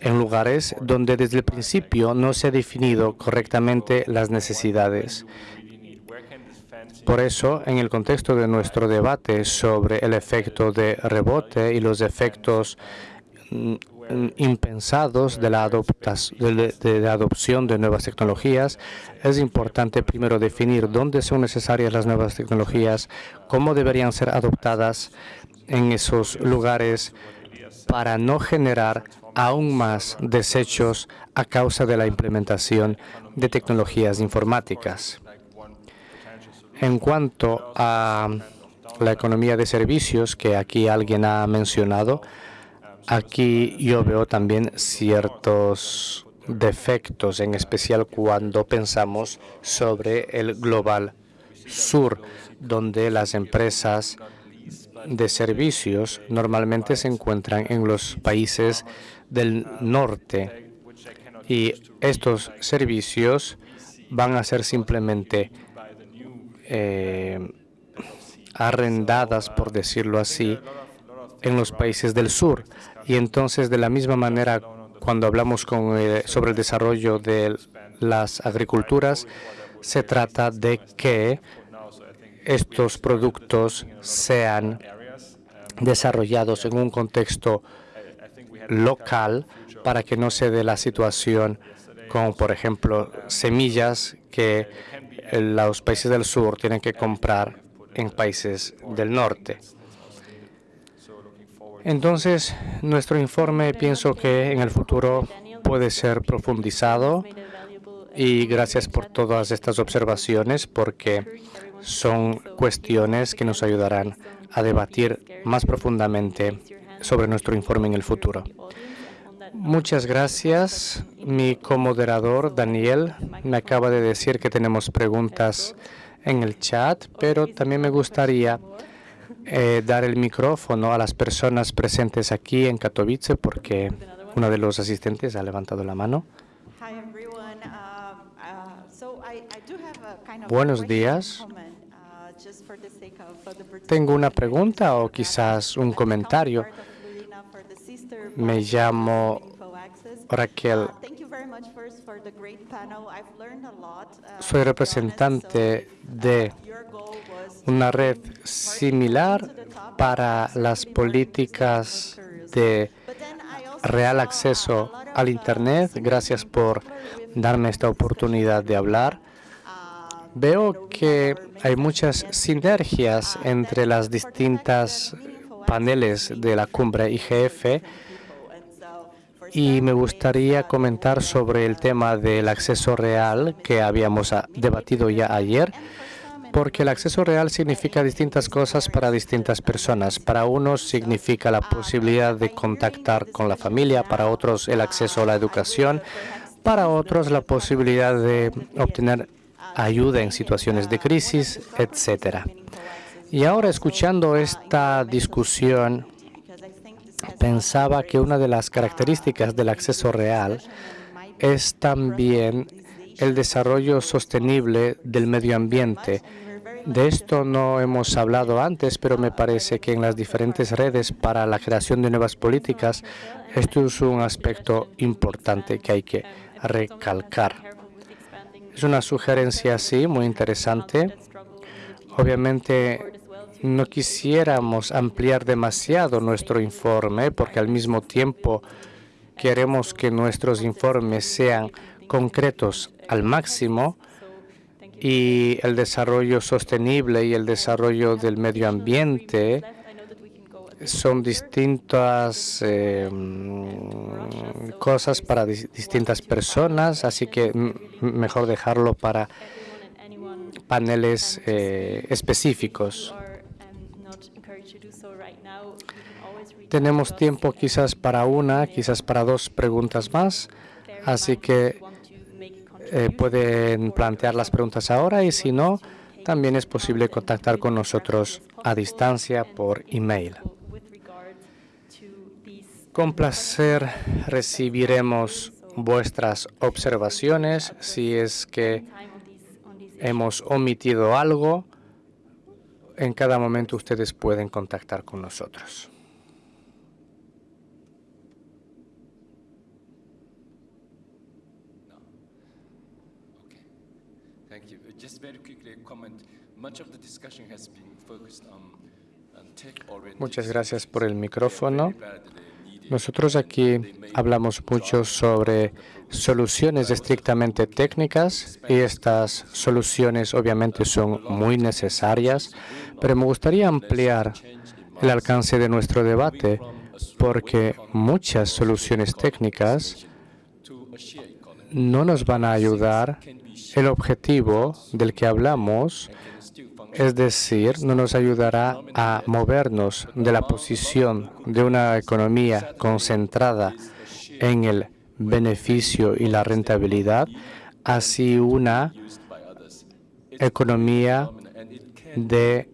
en lugares donde desde el principio no se ha definido correctamente las necesidades. Por eso, en el contexto de nuestro debate sobre el efecto de rebote y los efectos mm, impensados de la, de la, adopción de nuevas tecnologías, es importante primero definir dónde son necesarias las nuevas tecnologías, cómo deberían ser adoptadas en esos lugares para no generar aún más desechos a causa de la implementación de tecnologías informáticas. En cuanto a la economía de servicios, que aquí alguien ha mencionado, aquí yo veo también ciertos defectos, en especial cuando pensamos sobre el global sur, donde las empresas de servicios normalmente se encuentran en los países del norte y estos servicios van a ser simplemente eh, arrendadas, por decirlo así, en los países del sur. Y entonces, de la misma manera, cuando hablamos eh, sobre el desarrollo de las agriculturas, se trata de que estos productos sean desarrollados en un contexto local para que no se dé la situación como, por ejemplo, semillas que los países del sur tienen que comprar en países del norte. Entonces, nuestro informe pienso que en el futuro puede ser profundizado y gracias por todas estas observaciones porque son cuestiones que nos ayudarán a debatir más profundamente sobre nuestro informe en el futuro. Muchas gracias. Mi comoderador, Daniel, me acaba de decir que tenemos preguntas en el chat, pero también me gustaría eh, dar el micrófono a las personas presentes aquí en Katowice porque uno de los asistentes ha levantado la mano. Buenos días. Tengo una pregunta o quizás un comentario. Me llamo Raquel. Soy representante de una red similar para las políticas de real acceso al Internet. Gracias por darme esta oportunidad de hablar. Veo que hay muchas sinergias entre las distintas paneles de la cumbre IGF y me gustaría comentar sobre el tema del acceso real que habíamos debatido ya ayer, porque el acceso real significa distintas cosas para distintas personas. Para unos significa la posibilidad de contactar con la familia, para otros el acceso a la educación, para otros la posibilidad de obtener ayuda en situaciones de crisis, etcétera. Y ahora escuchando esta discusión, pensaba que una de las características del acceso real es también el desarrollo sostenible del medio ambiente. De esto no hemos hablado antes, pero me parece que en las diferentes redes para la creación de nuevas políticas, esto es un aspecto importante que hay que recalcar. Es una sugerencia, sí, muy interesante. Obviamente no quisiéramos ampliar demasiado nuestro informe porque al mismo tiempo queremos que nuestros informes sean concretos al máximo y el desarrollo sostenible y el desarrollo del medio ambiente son distintas em, cosas para distintas personas, así que mejor dejarlo para paneles eh, específicos. Tenemos tiempo quizás para una, quizás para dos preguntas más, así que eh, pueden plantear las preguntas ahora y si no, también es posible contactar con nosotros a distancia por email. Con placer recibiremos vuestras observaciones si es que hemos omitido algo. En cada momento ustedes pueden contactar con nosotros. Muchas gracias por el micrófono. Nosotros aquí hablamos mucho sobre soluciones estrictamente técnicas y estas soluciones obviamente son muy necesarias, pero me gustaría ampliar el alcance de nuestro debate porque muchas soluciones técnicas no nos van a ayudar el objetivo del que hablamos es decir, no nos ayudará a movernos de la posición de una economía concentrada en el beneficio y la rentabilidad hacia una economía de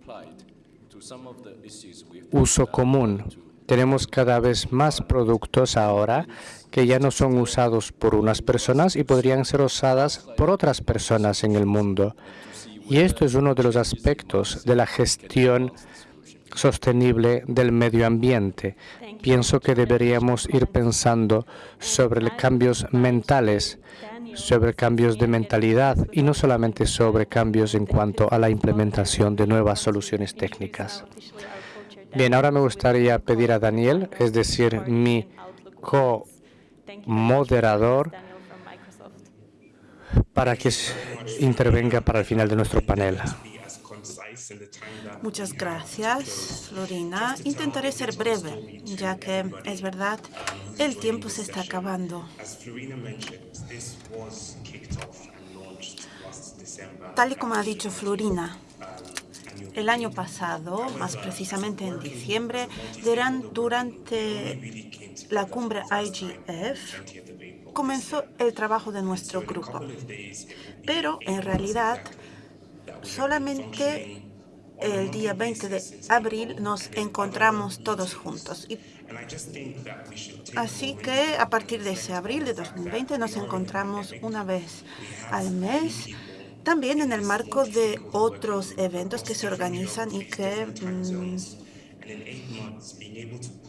uso común. Tenemos cada vez más productos ahora que ya no son usados por unas personas y podrían ser usadas por otras personas en el mundo. Y esto es uno de los aspectos de la gestión sostenible del medio ambiente. Pienso que deberíamos ir pensando sobre cambios mentales, sobre cambios de mentalidad y no solamente sobre cambios en cuanto a la implementación de nuevas soluciones técnicas. Bien, ahora me gustaría pedir a Daniel, es decir, mi co-moderador, para que intervenga para el final de nuestro panel. Muchas gracias, Florina. Intentaré ser breve, ya que es verdad, el tiempo se está acabando. Tal y como ha dicho Florina, el año pasado, más precisamente en diciembre, durante la cumbre IGF, comenzó el trabajo de nuestro grupo. Pero en realidad solamente el día 20 de abril nos encontramos todos juntos. así que a partir de ese abril de 2020 nos encontramos una vez al mes, también en el marco de otros eventos que se organizan y que mm,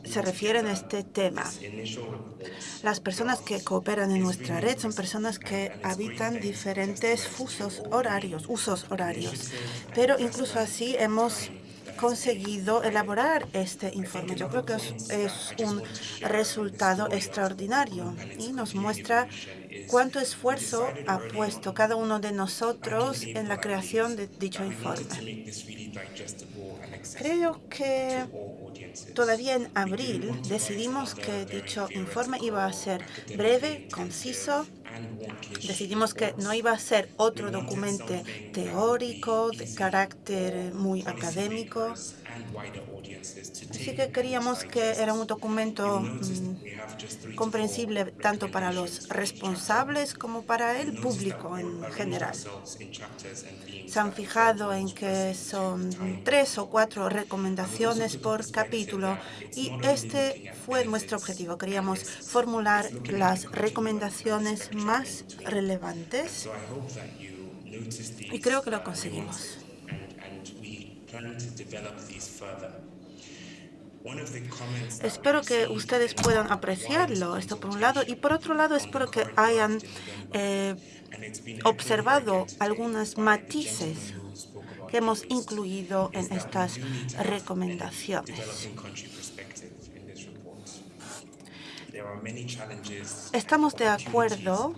se refieren a este tema. Las personas que cooperan en nuestra red son personas que habitan diferentes fusos horarios, usos horarios. Pero incluso así hemos conseguido elaborar este informe. Yo creo que es, un resultado extraordinario y nos muestra cuánto esfuerzo ha puesto cada uno de nosotros en la creación de dicho informe. Creo que todavía en abril decidimos que dicho informe iba a ser breve, conciso. Decidimos que no iba a ser otro documento teórico de carácter muy académico. Así que queríamos que era un documento mm, comprensible tanto para los responsables como para el público en general. Se han fijado en que son tres o cuatro recomendaciones por capítulo y este fue nuestro objetivo. Queríamos formular las recomendaciones más relevantes y creo que lo conseguimos. Espero que ustedes puedan apreciarlo, esto por un lado, y por otro lado espero que hayan eh, observado algunos matices que hemos incluido en estas recomendaciones. Estamos de acuerdo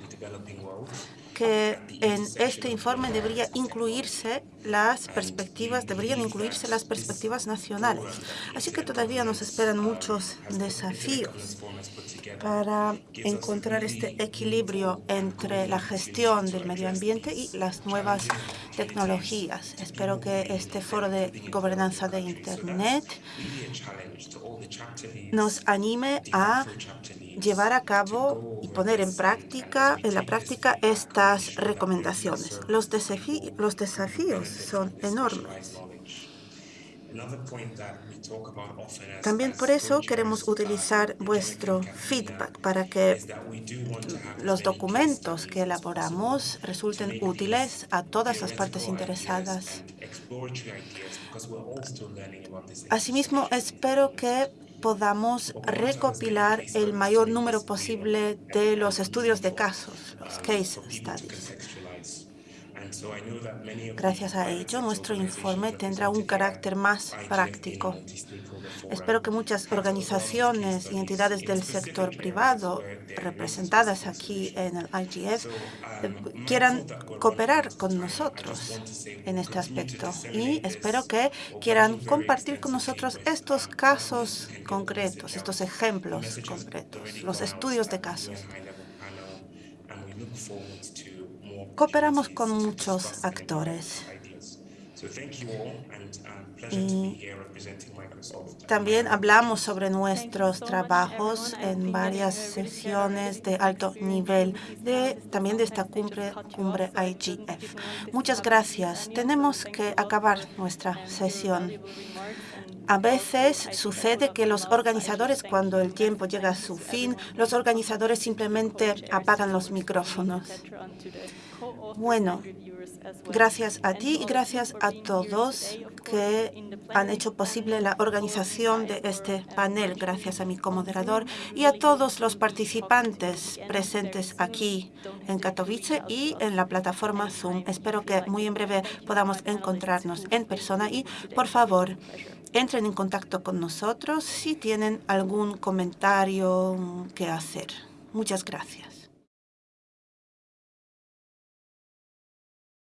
que en este informe debería incluirse las perspectivas, deberían incluirse las perspectivas nacionales. Así que todavía nos esperan muchos desafíos para encontrar este equilibrio entre la gestión del medio ambiente y las nuevas tecnologías. Espero que este foro de gobernanza de Internet nos anime a llevar a cabo y poner en práctica, en la práctica estas recomendaciones. Los, los desafíos son enormes. También por eso queremos utilizar vuestro feedback para que los documentos que elaboramos resulten útiles a todas las partes interesadas. Asimismo, espero que podamos recopilar el mayor número posible de los estudios de casos, los case studies. Gracias a ello, nuestro informe tendrá un carácter más práctico. Espero que muchas organizaciones y entidades del sector privado representadas aquí en el IGF eh, quieran cooperar con nosotros en este aspecto y espero que quieran compartir con nosotros estos casos concretos, estos ejemplos concretos, los estudios de casos. Cooperamos con muchos actores. Y también hablamos sobre nuestros trabajos en varias sesiones de alto nivel, también de esta cumbre, cumbre IGF. Muchas gracias. Tenemos que acabar nuestra sesión. A veces sucede que los organizadores, cuando el tiempo llega a su fin, los organizadores simplemente apagan los micrófonos. Bueno, gracias a ti y gracias a todos que han hecho posible la organización de este panel, gracias a mi comoderador y a todos los participantes presentes aquí en Katowice y en la plataforma Zoom. Espero que muy en breve podamos encontrarnos en persona y, por favor, entren en contacto con nosotros si tienen algún comentario que hacer. Muchas gracias.